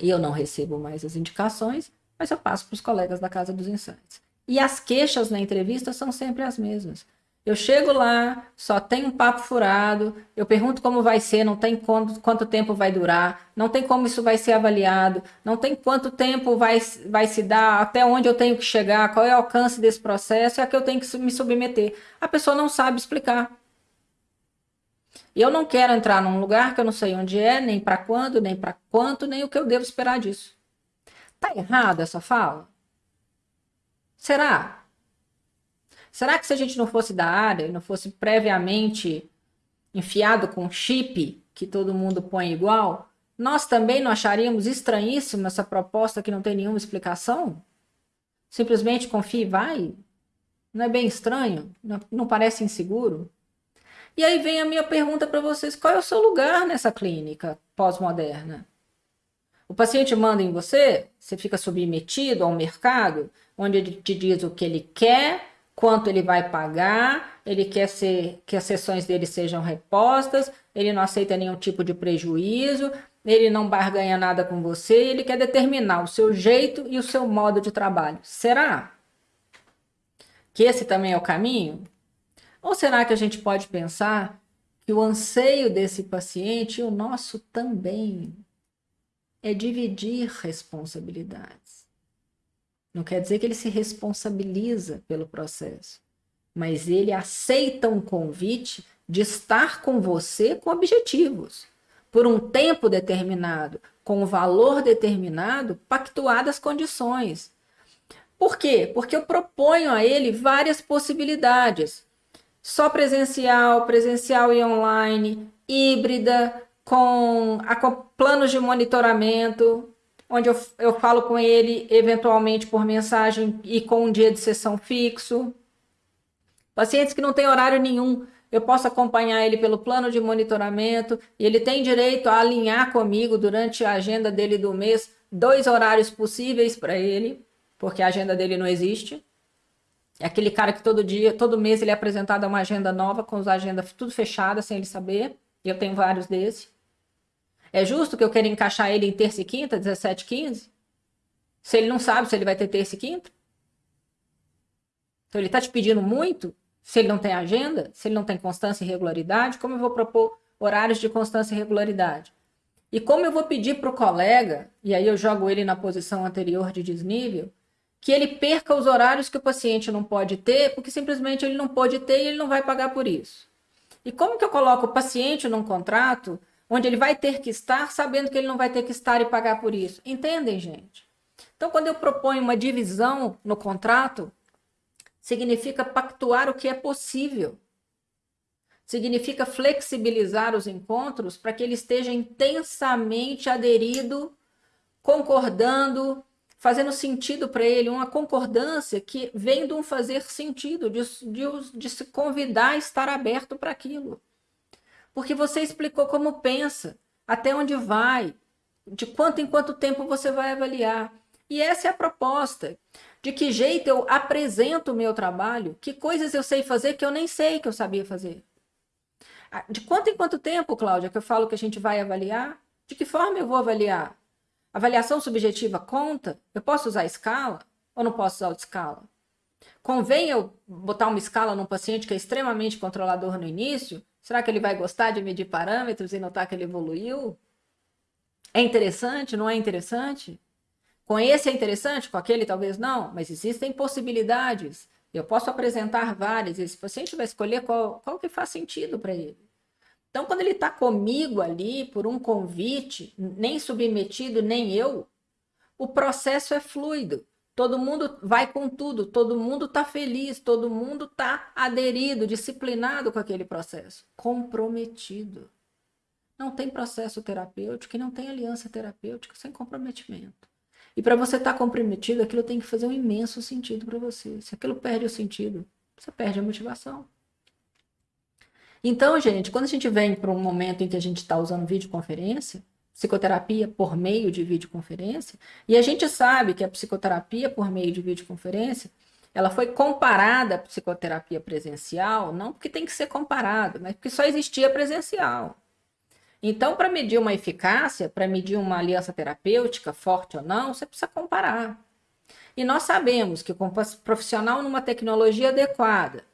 A: e eu não recebo mais as indicações, mas eu passo para os colegas da Casa dos Insights. E as queixas na entrevista são sempre as mesmas. Eu chego lá, só tem um papo furado, eu pergunto como vai ser, não tem quanto, quanto tempo vai durar, não tem como isso vai ser avaliado, não tem quanto tempo vai, vai se dar, até onde eu tenho que chegar, qual é o alcance desse processo, é que eu tenho que me submeter. A pessoa não sabe explicar. E eu não quero entrar num lugar que eu não sei onde é, nem para quando, nem para quanto, nem o que eu devo esperar disso. Tá errado essa fala? Será? Será que se a gente não fosse da área, não fosse previamente enfiado com chip que todo mundo põe igual, nós também não acharíamos estranhíssima essa proposta que não tem nenhuma explicação? Simplesmente confia e vai? Não é bem estranho? Não, não parece inseguro? E aí vem a minha pergunta para vocês: qual é o seu lugar nessa clínica pós-moderna? O paciente manda em você, você fica submetido ao mercado, onde ele te diz o que ele quer, quanto ele vai pagar, ele quer ser, que as sessões dele sejam repostas, ele não aceita nenhum tipo de prejuízo, ele não barganha nada com você, ele quer determinar o seu jeito e o seu modo de trabalho. Será que esse também é o caminho? Ou será que a gente pode pensar que o anseio desse paciente e o nosso também é dividir responsabilidades? Não quer dizer que ele se responsabiliza pelo processo, mas ele aceita um convite de estar com você com objetivos, por um tempo determinado, com um valor determinado, pactuadas condições. Por quê? Porque eu proponho a ele várias possibilidades. Só presencial, presencial e online, híbrida, com, planos de monitoramento, onde eu, eu falo com ele eventualmente por mensagem e com um dia de sessão fixo. Pacientes que não têm horário nenhum, eu posso acompanhar ele pelo plano de monitoramento e ele tem direito a alinhar comigo durante a agenda dele do mês dois horários possíveis para ele porque a agenda dele não existe. É aquele cara que todo dia, todo mês ele é apresentado a uma agenda nova, com as agendas tudo fechadas, sem ele saber. Eu tenho vários desses. É justo que eu queira encaixar ele em terça e quinta, 17 15? Se ele não sabe se ele vai ter terça e quinta? Então ele está te pedindo muito? Se ele não tem agenda? Se ele não tem constância e regularidade? Como eu vou propor horários de constância e regularidade? E como eu vou pedir para o colega, e aí eu jogo ele na posição anterior de desnível, que ele perca os horários que o paciente não pode ter, porque simplesmente ele não pode ter e ele não vai pagar por isso. E como que eu coloco o paciente num contrato onde ele vai ter que estar sabendo que ele não vai ter que estar e pagar por isso? Entendem, gente? Então, quando eu proponho uma divisão no contrato, significa pactuar o que é possível. Significa flexibilizar os encontros para que ele esteja intensamente aderido, concordando, fazendo sentido para ele, uma concordância que vem de um fazer sentido, de, de, de se convidar a estar aberto para aquilo. Porque você explicou como pensa, até onde vai, de quanto em quanto tempo você vai avaliar. E essa é a proposta. De que jeito eu apresento o meu trabalho, que coisas eu sei fazer que eu nem sei que eu sabia fazer. De quanto em quanto tempo, Cláudia, que eu falo que a gente vai avaliar? De que forma eu vou avaliar? Avaliação subjetiva conta? Eu posso usar escala ou não posso usar escala? Convém eu botar uma escala num paciente que é extremamente controlador no início? Será que ele vai gostar de medir parâmetros e notar que ele evoluiu? É interessante? Não é interessante? Com esse é interessante, com aquele talvez não, mas existem possibilidades. Eu posso apresentar várias, esse paciente vai escolher qual, qual que faz sentido para ele. Então, quando ele está comigo ali por um convite, nem submetido, nem eu, o processo é fluido. Todo mundo vai com tudo, todo mundo está feliz, todo mundo está aderido, disciplinado com aquele processo, comprometido. Não tem processo terapêutico e não tem aliança terapêutica sem comprometimento. E para você estar tá comprometido, aquilo tem que fazer um imenso sentido para você. Se aquilo perde o sentido, você perde a motivação. Então, gente, quando a gente vem para um momento em que a gente está usando videoconferência, psicoterapia por meio de videoconferência, e a gente sabe que a psicoterapia por meio de videoconferência, ela foi comparada à psicoterapia presencial, não porque tem que ser comparada, mas porque só existia presencial. Então, para medir uma eficácia, para medir uma aliança terapêutica, forte ou não, você precisa comparar. E nós sabemos que um profissional numa tecnologia adequada,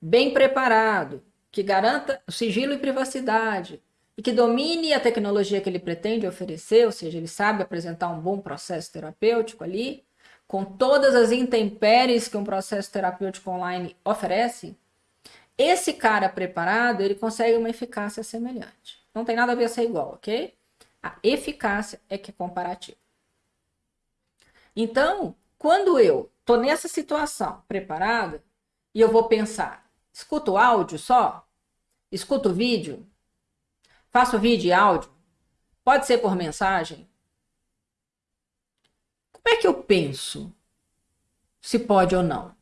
A: bem preparado, que garanta sigilo e privacidade e que domine a tecnologia que ele pretende oferecer, ou seja, ele sabe apresentar um bom processo terapêutico ali, com todas as intempéries que um processo terapêutico online oferece, esse cara preparado, ele consegue uma eficácia semelhante. Não tem nada a ver ser igual, ok? A eficácia é que é comparativa. Então, quando eu tô nessa situação preparada e eu vou pensar, Escuto áudio só? Escuto vídeo? Faço vídeo e áudio? Pode ser por mensagem? Como é que eu penso se pode ou não?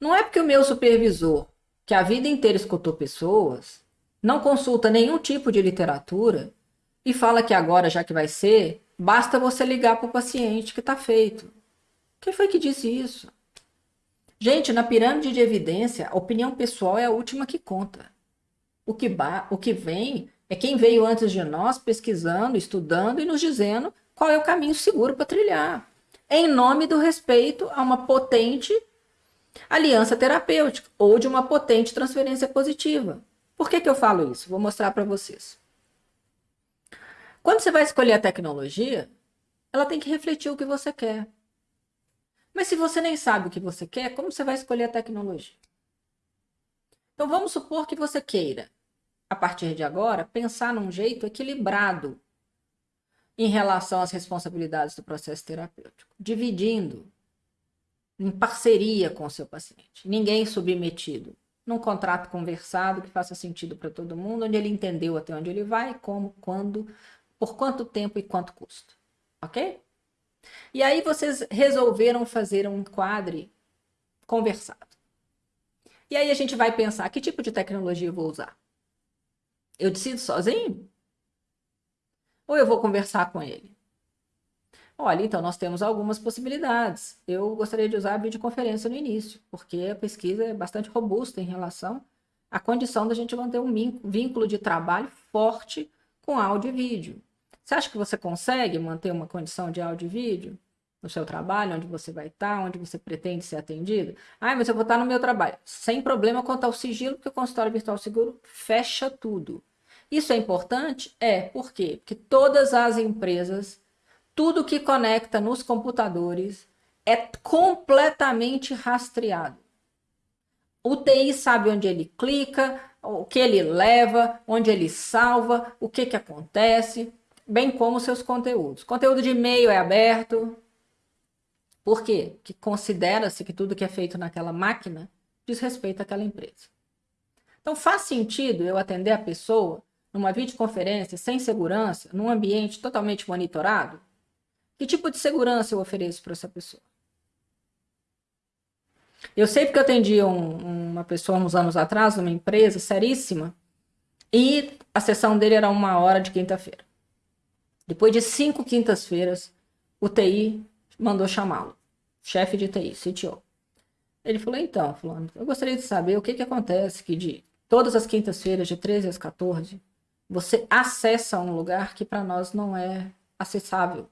A: Não é porque o meu supervisor, que a vida inteira escutou pessoas, não consulta nenhum tipo de literatura e fala que agora, já que vai ser, basta você ligar para o paciente que está feito. Quem foi que disse isso? Gente, na pirâmide de evidência, a opinião pessoal é a última que conta. O que, o que vem é quem veio antes de nós pesquisando, estudando e nos dizendo qual é o caminho seguro para trilhar, em nome do respeito a uma potente aliança terapêutica ou de uma potente transferência positiva. Por que, que eu falo isso? Vou mostrar para vocês. Quando você vai escolher a tecnologia, ela tem que refletir o que você quer. Mas se você nem sabe o que você quer, como você vai escolher a tecnologia? Então vamos supor que você queira, a partir de agora, pensar num jeito equilibrado em relação às responsabilidades do processo terapêutico, dividindo em parceria com o seu paciente. Ninguém submetido. Num contrato conversado que faça sentido para todo mundo, onde ele entendeu até onde ele vai, como, quando, por quanto tempo e quanto custa. Ok? E aí vocês resolveram fazer um quadre conversado. E aí a gente vai pensar, que tipo de tecnologia eu vou usar? Eu decido sozinho? Ou eu vou conversar com ele? Olha, então nós temos algumas possibilidades. Eu gostaria de usar a videoconferência no início, porque a pesquisa é bastante robusta em relação à condição da gente manter um vínculo de trabalho forte com áudio e vídeo. Você acha que você consegue manter uma condição de áudio e vídeo no seu trabalho, onde você vai estar, onde você pretende ser atendido? Ah, mas eu vou estar no meu trabalho. Sem problema quanto ao sigilo, porque o consultório virtual seguro fecha tudo. Isso é importante? É, por quê? Porque todas as empresas tudo que conecta nos computadores é completamente rastreado. O TI sabe onde ele clica, o que ele leva, onde ele salva, o que, que acontece, bem como seus conteúdos. Conteúdo de e-mail é aberto. Por quê? Porque considera-se que tudo que é feito naquela máquina diz respeito àquela empresa. Então faz sentido eu atender a pessoa numa videoconferência sem segurança, num ambiente totalmente monitorado? Que tipo de segurança eu ofereço para essa pessoa? Eu sei porque eu atendi um, uma pessoa uns anos atrás, numa empresa seríssima, e a sessão dele era uma hora de quinta-feira. Depois de cinco quintas-feiras, o TI mandou chamá-lo, chefe de TI, CTO. Ele falou, então, fulano, eu gostaria de saber o que, que acontece que de todas as quintas-feiras, de 13 às 14, você acessa um lugar que para nós não é acessável.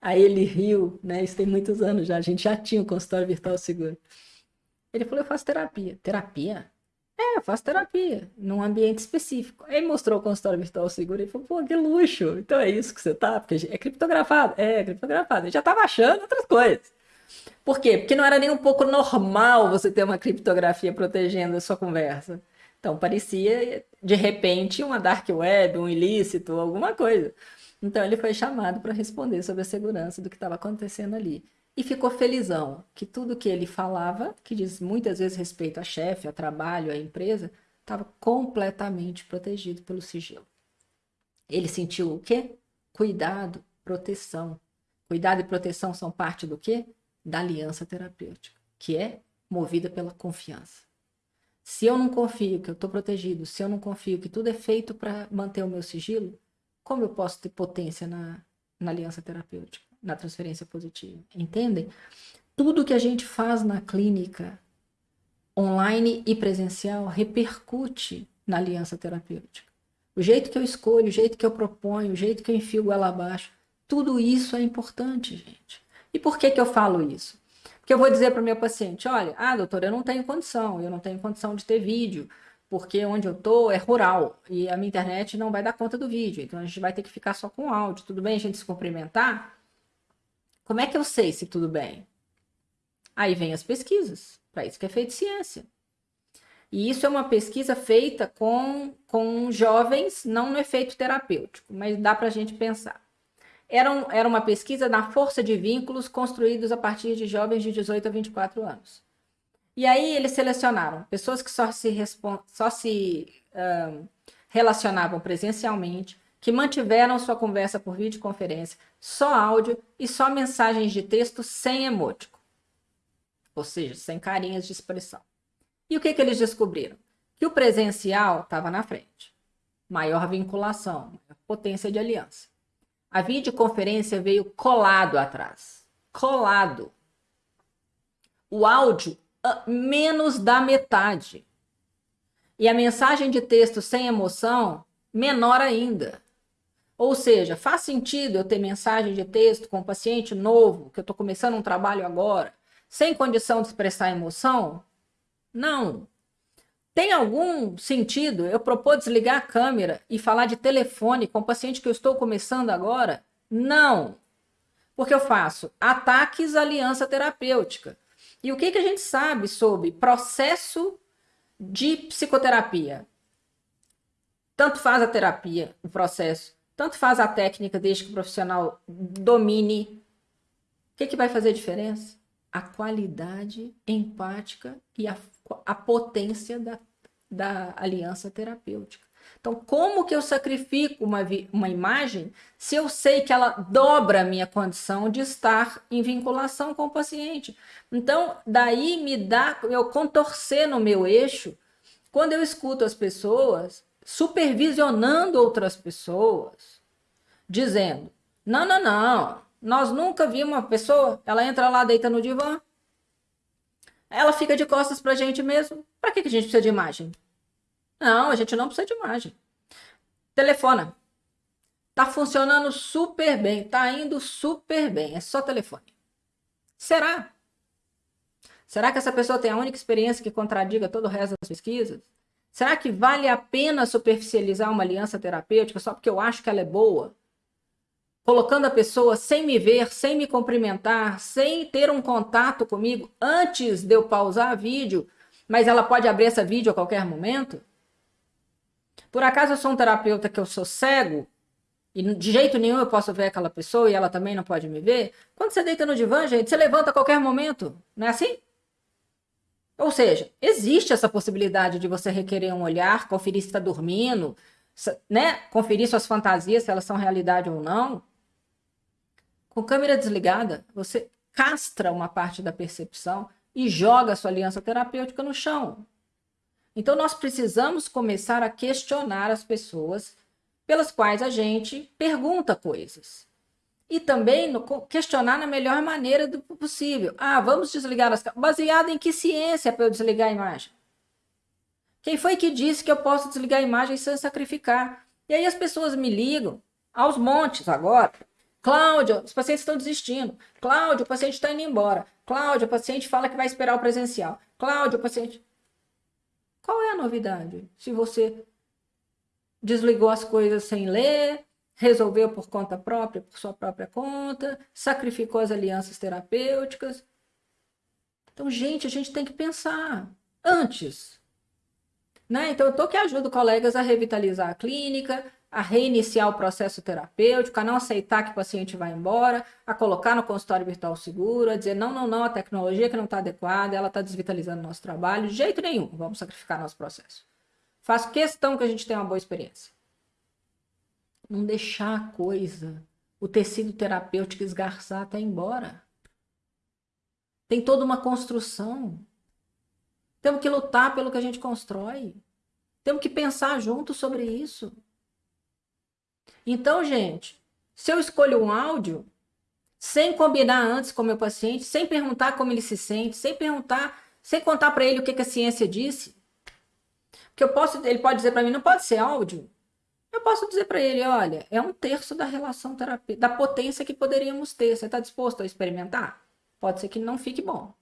A: Aí ele riu, né? Isso tem muitos anos já. A gente já tinha o consultório virtual seguro. Ele falou: Eu faço terapia. Terapia? É, eu faço terapia, num ambiente específico. Aí mostrou o consultório virtual seguro e falou: Pô, que luxo. Então é isso que você tá? Porque é criptografado. É, é criptografado. Ele já tava achando outras coisas. Por quê? Porque não era nem um pouco normal você ter uma criptografia protegendo a sua conversa. Então parecia, de repente, uma dark web, um ilícito, alguma coisa. Então ele foi chamado para responder sobre a segurança do que estava acontecendo ali. E ficou felizão que tudo que ele falava, que diz muitas vezes respeito a chefe, a trabalho, a empresa, estava completamente protegido pelo sigilo. Ele sentiu o quê? Cuidado, proteção. Cuidado e proteção são parte do quê? Da aliança terapêutica, que é movida pela confiança. Se eu não confio que eu estou protegido, se eu não confio que tudo é feito para manter o meu sigilo, como eu posso ter potência na, na aliança terapêutica, na transferência positiva? Entendem? Tudo que a gente faz na clínica, online e presencial, repercute na aliança terapêutica. O jeito que eu escolho, o jeito que eu proponho, o jeito que eu enfio ela abaixo, tudo isso é importante, gente. E por que, que eu falo isso? Porque eu vou dizer para o meu paciente: olha, ah, doutor, eu não tenho condição, eu não tenho condição de ter vídeo, porque onde eu tô é rural e a minha internet não vai dar conta do vídeo, então a gente vai ter que ficar só com áudio. Tudo bem a gente se cumprimentar? Como é que eu sei se tudo bem? Aí vem as pesquisas, para isso que é feita ciência. E isso é uma pesquisa feita com, com jovens, não no efeito terapêutico, mas dá para a gente pensar. Era, um, era uma pesquisa na força de vínculos construídos a partir de jovens de 18 a 24 anos. E aí eles selecionaram pessoas que só se, só se relacionavam presencialmente, que mantiveram sua conversa por videoconferência, só áudio e só mensagens de texto sem emótico. Ou seja, sem carinhas de expressão. E o que, que eles descobriram? Que o presencial estava na frente. Maior vinculação, maior potência de aliança. A videoconferência veio colado atrás. Colado. O áudio menos da metade. E a mensagem de texto sem emoção, menor ainda. Ou seja, faz sentido eu ter mensagem de texto com um paciente novo, que eu estou começando um trabalho agora, sem condição de expressar emoção? Não. Tem algum sentido eu propor desligar a câmera e falar de telefone com o paciente que eu estou começando agora? Não. Porque eu faço ataques à aliança terapêutica. E o que, que a gente sabe sobre processo de psicoterapia? Tanto faz a terapia, o processo, tanto faz a técnica, desde que o profissional domine. O que, que vai fazer diferença? a qualidade empática e a, a potência da, da aliança terapêutica. Então, como que eu sacrifico uma, uma imagem se eu sei que ela dobra a minha condição de estar em vinculação com o paciente? Então, daí me dá eu contorcer no meu eixo quando eu escuto as pessoas supervisionando outras pessoas, dizendo: não, não, não, nós nunca vimos uma pessoa, ela entra lá, deita no divã, ela fica de costas para a gente mesmo. Para que, que a gente precisa de imagem? Não, a gente não precisa de imagem. Telefona. Tá funcionando super bem, tá indo super bem, é só telefone. Será? Será que essa pessoa tem a única experiência que contradiga todo o resto das pesquisas? Será que vale a pena superficializar uma aliança terapêutica só porque eu acho que ela é boa? Colocando a pessoa sem me ver, sem me cumprimentar, sem ter um contato comigo antes de eu pausar vídeo, mas ela pode abrir essa vídeo a qualquer momento? Por acaso eu sou um terapeuta que eu sou cego e de jeito nenhum eu posso ver aquela pessoa e ela também não pode me ver? Quando você deita no divã, gente, você levanta a qualquer momento, não é assim? Ou seja, existe essa possibilidade de você requerer um olhar, conferir se está dormindo, né? conferir suas fantasias, se elas são realidade ou não. Com câmera desligada, você castra uma parte da percepção e joga a sua aliança terapêutica no chão. Então, nós precisamos começar a questionar as pessoas pelas quais a gente pergunta coisas. E também no, questionar na melhor maneira do possível. Ah, vamos desligar as Baseado em que ciência para eu desligar a imagem? Quem foi que disse que eu posso desligar a imagem sem sacrificar? E aí as pessoas me ligam aos montes agora. Cláudio, os pacientes estão desistindo. Cláudio, o paciente está indo embora. Cláudio, o paciente fala que vai esperar o presencial. Cláudio, o paciente. Qual é a novidade? Se você desligou as coisas sem ler, resolveu por conta própria, por sua própria conta, sacrificou as alianças terapêuticas. Então, gente, a gente tem que pensar antes. Né? Então, eu estou que ajudo colegas a revitalizar a clínica, a reiniciar o processo terapêutico, a não aceitar que o paciente vá embora, a colocar no consultório virtual seguro, a dizer não, não, não, a tecnologia que não está adequada, ela está desvitalizando nosso trabalho, de jeito nenhum, vamos sacrificar nosso processo. Faço questão que a gente tenha uma boa experiência. Não deixar a coisa, o tecido terapêutico esgarçar até embora. Tem toda uma construção. Temos que lutar pelo que a gente constrói. Temos que pensar junto sobre isso. Então, gente, se eu escolho um áudio, sem combinar antes com o meu paciente, sem perguntar como ele se sente, sem perguntar, sem contar para ele o que, que, a ciência disse, porque eu posso, ele pode dizer para mim, não pode ser áudio. Eu posso dizer para ele, olha, é um terço da relação terapêutica, da potência que poderíamos ter. Você está disposto a experimentar? Pode ser que não fique bom.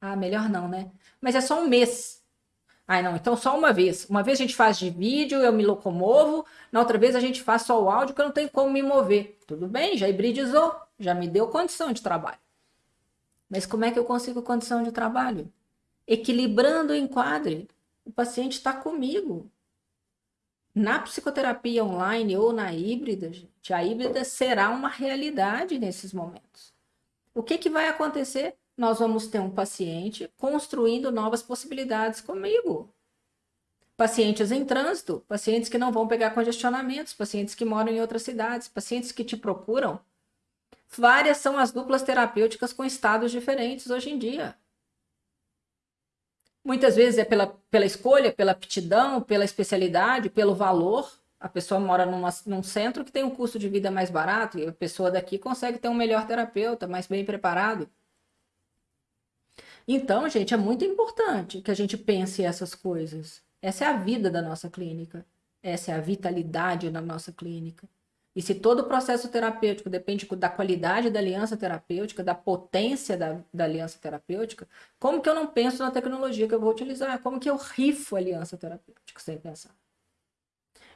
A: Ah, melhor não, né? Mas é só um mês. Ah, não, então só uma vez. Uma vez a gente faz de vídeo, eu me locomovo, na outra vez a gente faz só o áudio, que eu não tenho como me mover. Tudo bem, já hibridizou, já me deu condição de trabalho. Mas como é que eu consigo condição de trabalho? Equilibrando o enquadre. O paciente está comigo. Na psicoterapia online ou na híbrida, gente, a híbrida será uma realidade nesses momentos. O que, que vai acontecer? nós vamos ter um paciente construindo novas possibilidades comigo. Pacientes em trânsito, pacientes que não vão pegar congestionamentos, pacientes que moram em outras cidades, pacientes que te procuram. Várias são as duplas terapêuticas com estados diferentes hoje em dia. Muitas vezes é pela, pela escolha, pela aptidão, pela especialidade, pelo valor. A pessoa mora numa, num centro que tem um custo de vida mais barato e a pessoa daqui consegue ter um melhor terapeuta, mais bem preparado. Então, gente, é muito importante que a gente pense essas coisas. Essa é a vida da nossa clínica. Essa é a vitalidade da nossa clínica. E se todo o processo terapêutico depende da qualidade da aliança terapêutica, da potência da, da, aliança terapêutica, como que eu não penso na tecnologia que eu vou utilizar? Como que eu rifo a aliança terapêutica sem pensar?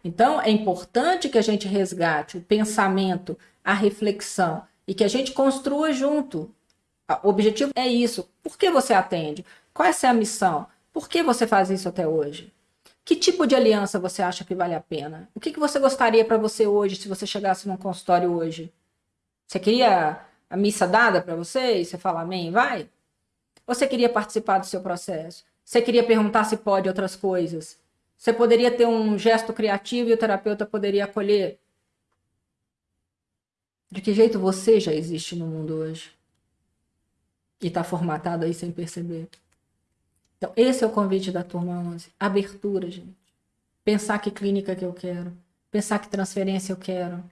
A: Então, é importante que a gente resgate o pensamento, a reflexão e que a gente construa junto o objetivo é isso. Por que você atende? Qual é a missão? Por que você faz isso até hoje? Que tipo de aliança você acha que vale a pena? O que, que você gostaria para você hoje, se você chegasse num consultório hoje? Você queria a missa dada para você e você fala amém, vai? Ou você queria participar do seu processo? Você queria perguntar se pode outras coisas? Você poderia ter um gesto criativo e o terapeuta poderia acolher? De que jeito você já existe no mundo hoje? E está formatado aí sem perceber. Então, esse é o convite da turma 11. Abertura, gente. Pensar que clínica que eu quero. Pensar que transferência eu quero.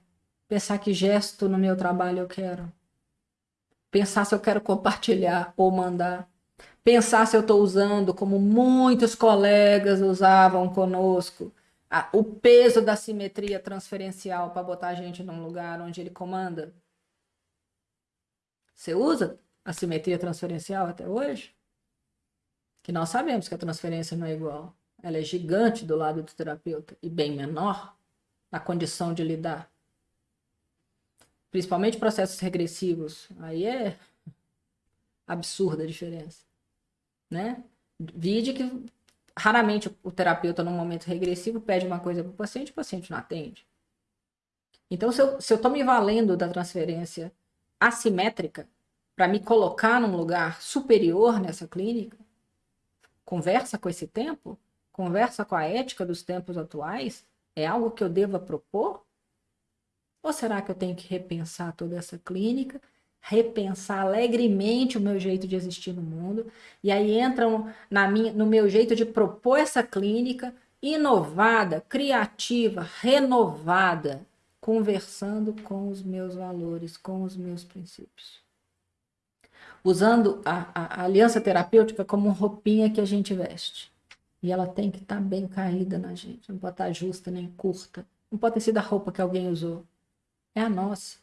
A: Pensar que gesto no meu trabalho eu quero. Pensar se eu quero compartilhar ou mandar. Pensar se eu estou usando, como muitos colegas usavam conosco, a, o peso da simetria transferencial para botar a gente num lugar onde ele comanda. Você usa a simetria transferencial até hoje? Que nós sabemos que a transferência não é igual. Ela é gigante do lado do terapeuta e bem menor na condição de lidar. Principalmente processos regressivos. Aí é absurda a diferença. Né? Vide que raramente o terapeuta, num momento regressivo, pede uma coisa para o paciente, o paciente não atende. Então, se eu estou me valendo da transferência assimétrica para me colocar num lugar superior nessa clínica, conversa com esse tempo, conversa com a ética dos tempos atuais, é algo que eu deva propor? Ou será que eu tenho que repensar toda essa clínica, repensar alegremente o meu jeito de existir no mundo, e aí entram na minha, no meu jeito de propor essa clínica inovada, criativa, renovada, conversando com os meus valores, com os meus princípios usando a, a, a aliança terapêutica como roupinha que a gente veste. E ela tem que estar tá bem caída na gente, não pode estar tá justa nem curta. Não pode ter sido a roupa que alguém usou. É a nossa.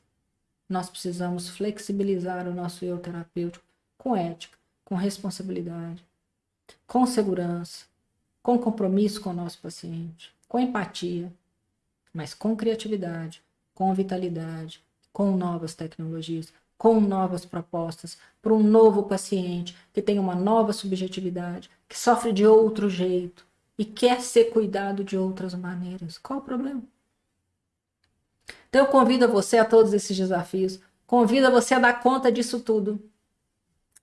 A: Nós precisamos flexibilizar o nosso eu terapêutico com ética, com responsabilidade, com segurança, com compromisso com o nosso paciente, com empatia, mas com criatividade, com vitalidade, com novas tecnologias, com novas propostas para um novo paciente que tem uma nova subjetividade, que sofre de outro jeito e quer ser cuidado de outras maneiras. Qual o problema? Então eu convido você a todos esses desafios, convido você a dar conta disso tudo.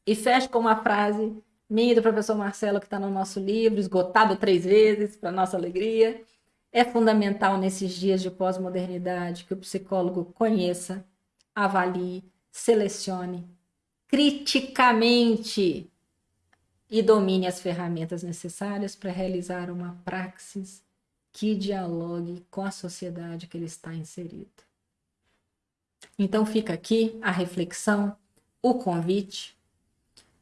A: E fecho com uma frase minha do professor Marcelo, que está no nosso livro, esgotado três vezes, para nossa alegria. É fundamental nesses dias de pós-modernidade que o psicólogo conheça, avalie, selecione criticamente e domine as ferramentas necessárias para realizar uma praxis que dialogue com a sociedade que ele está inserido. Então fica aqui a reflexão, o convite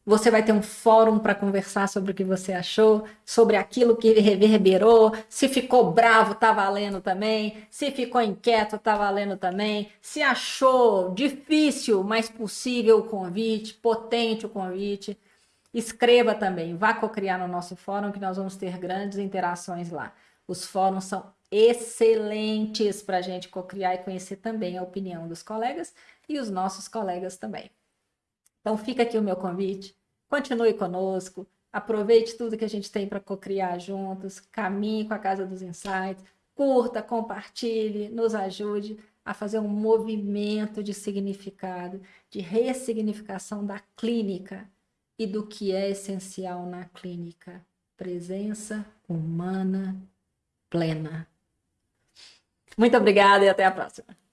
A: você vai ter um fórum para conversar sobre o que você achou, sobre aquilo que reverberou. Se ficou bravo, tá valendo também. Se ficou inquieto, tá valendo também. Se achou difícil, mas possível o convite, potente o convite, escreva também. Vá cocriar no nosso fórum que nós vamos ter grandes interações lá. Os fóruns são excelentes para a gente cocriar e conhecer também a opinião dos colegas e os nossos colegas também. Então fica aqui o meu convite. Continue conosco. Aproveite tudo que a gente tem para cocriar juntos. Caminhe com a Casa dos Insights. Curta, compartilhe, nos ajude a fazer um movimento de significado, de ressignificação da clínica e do que é essencial na clínica. Presença humana plena. Muito obrigada e até a próxima.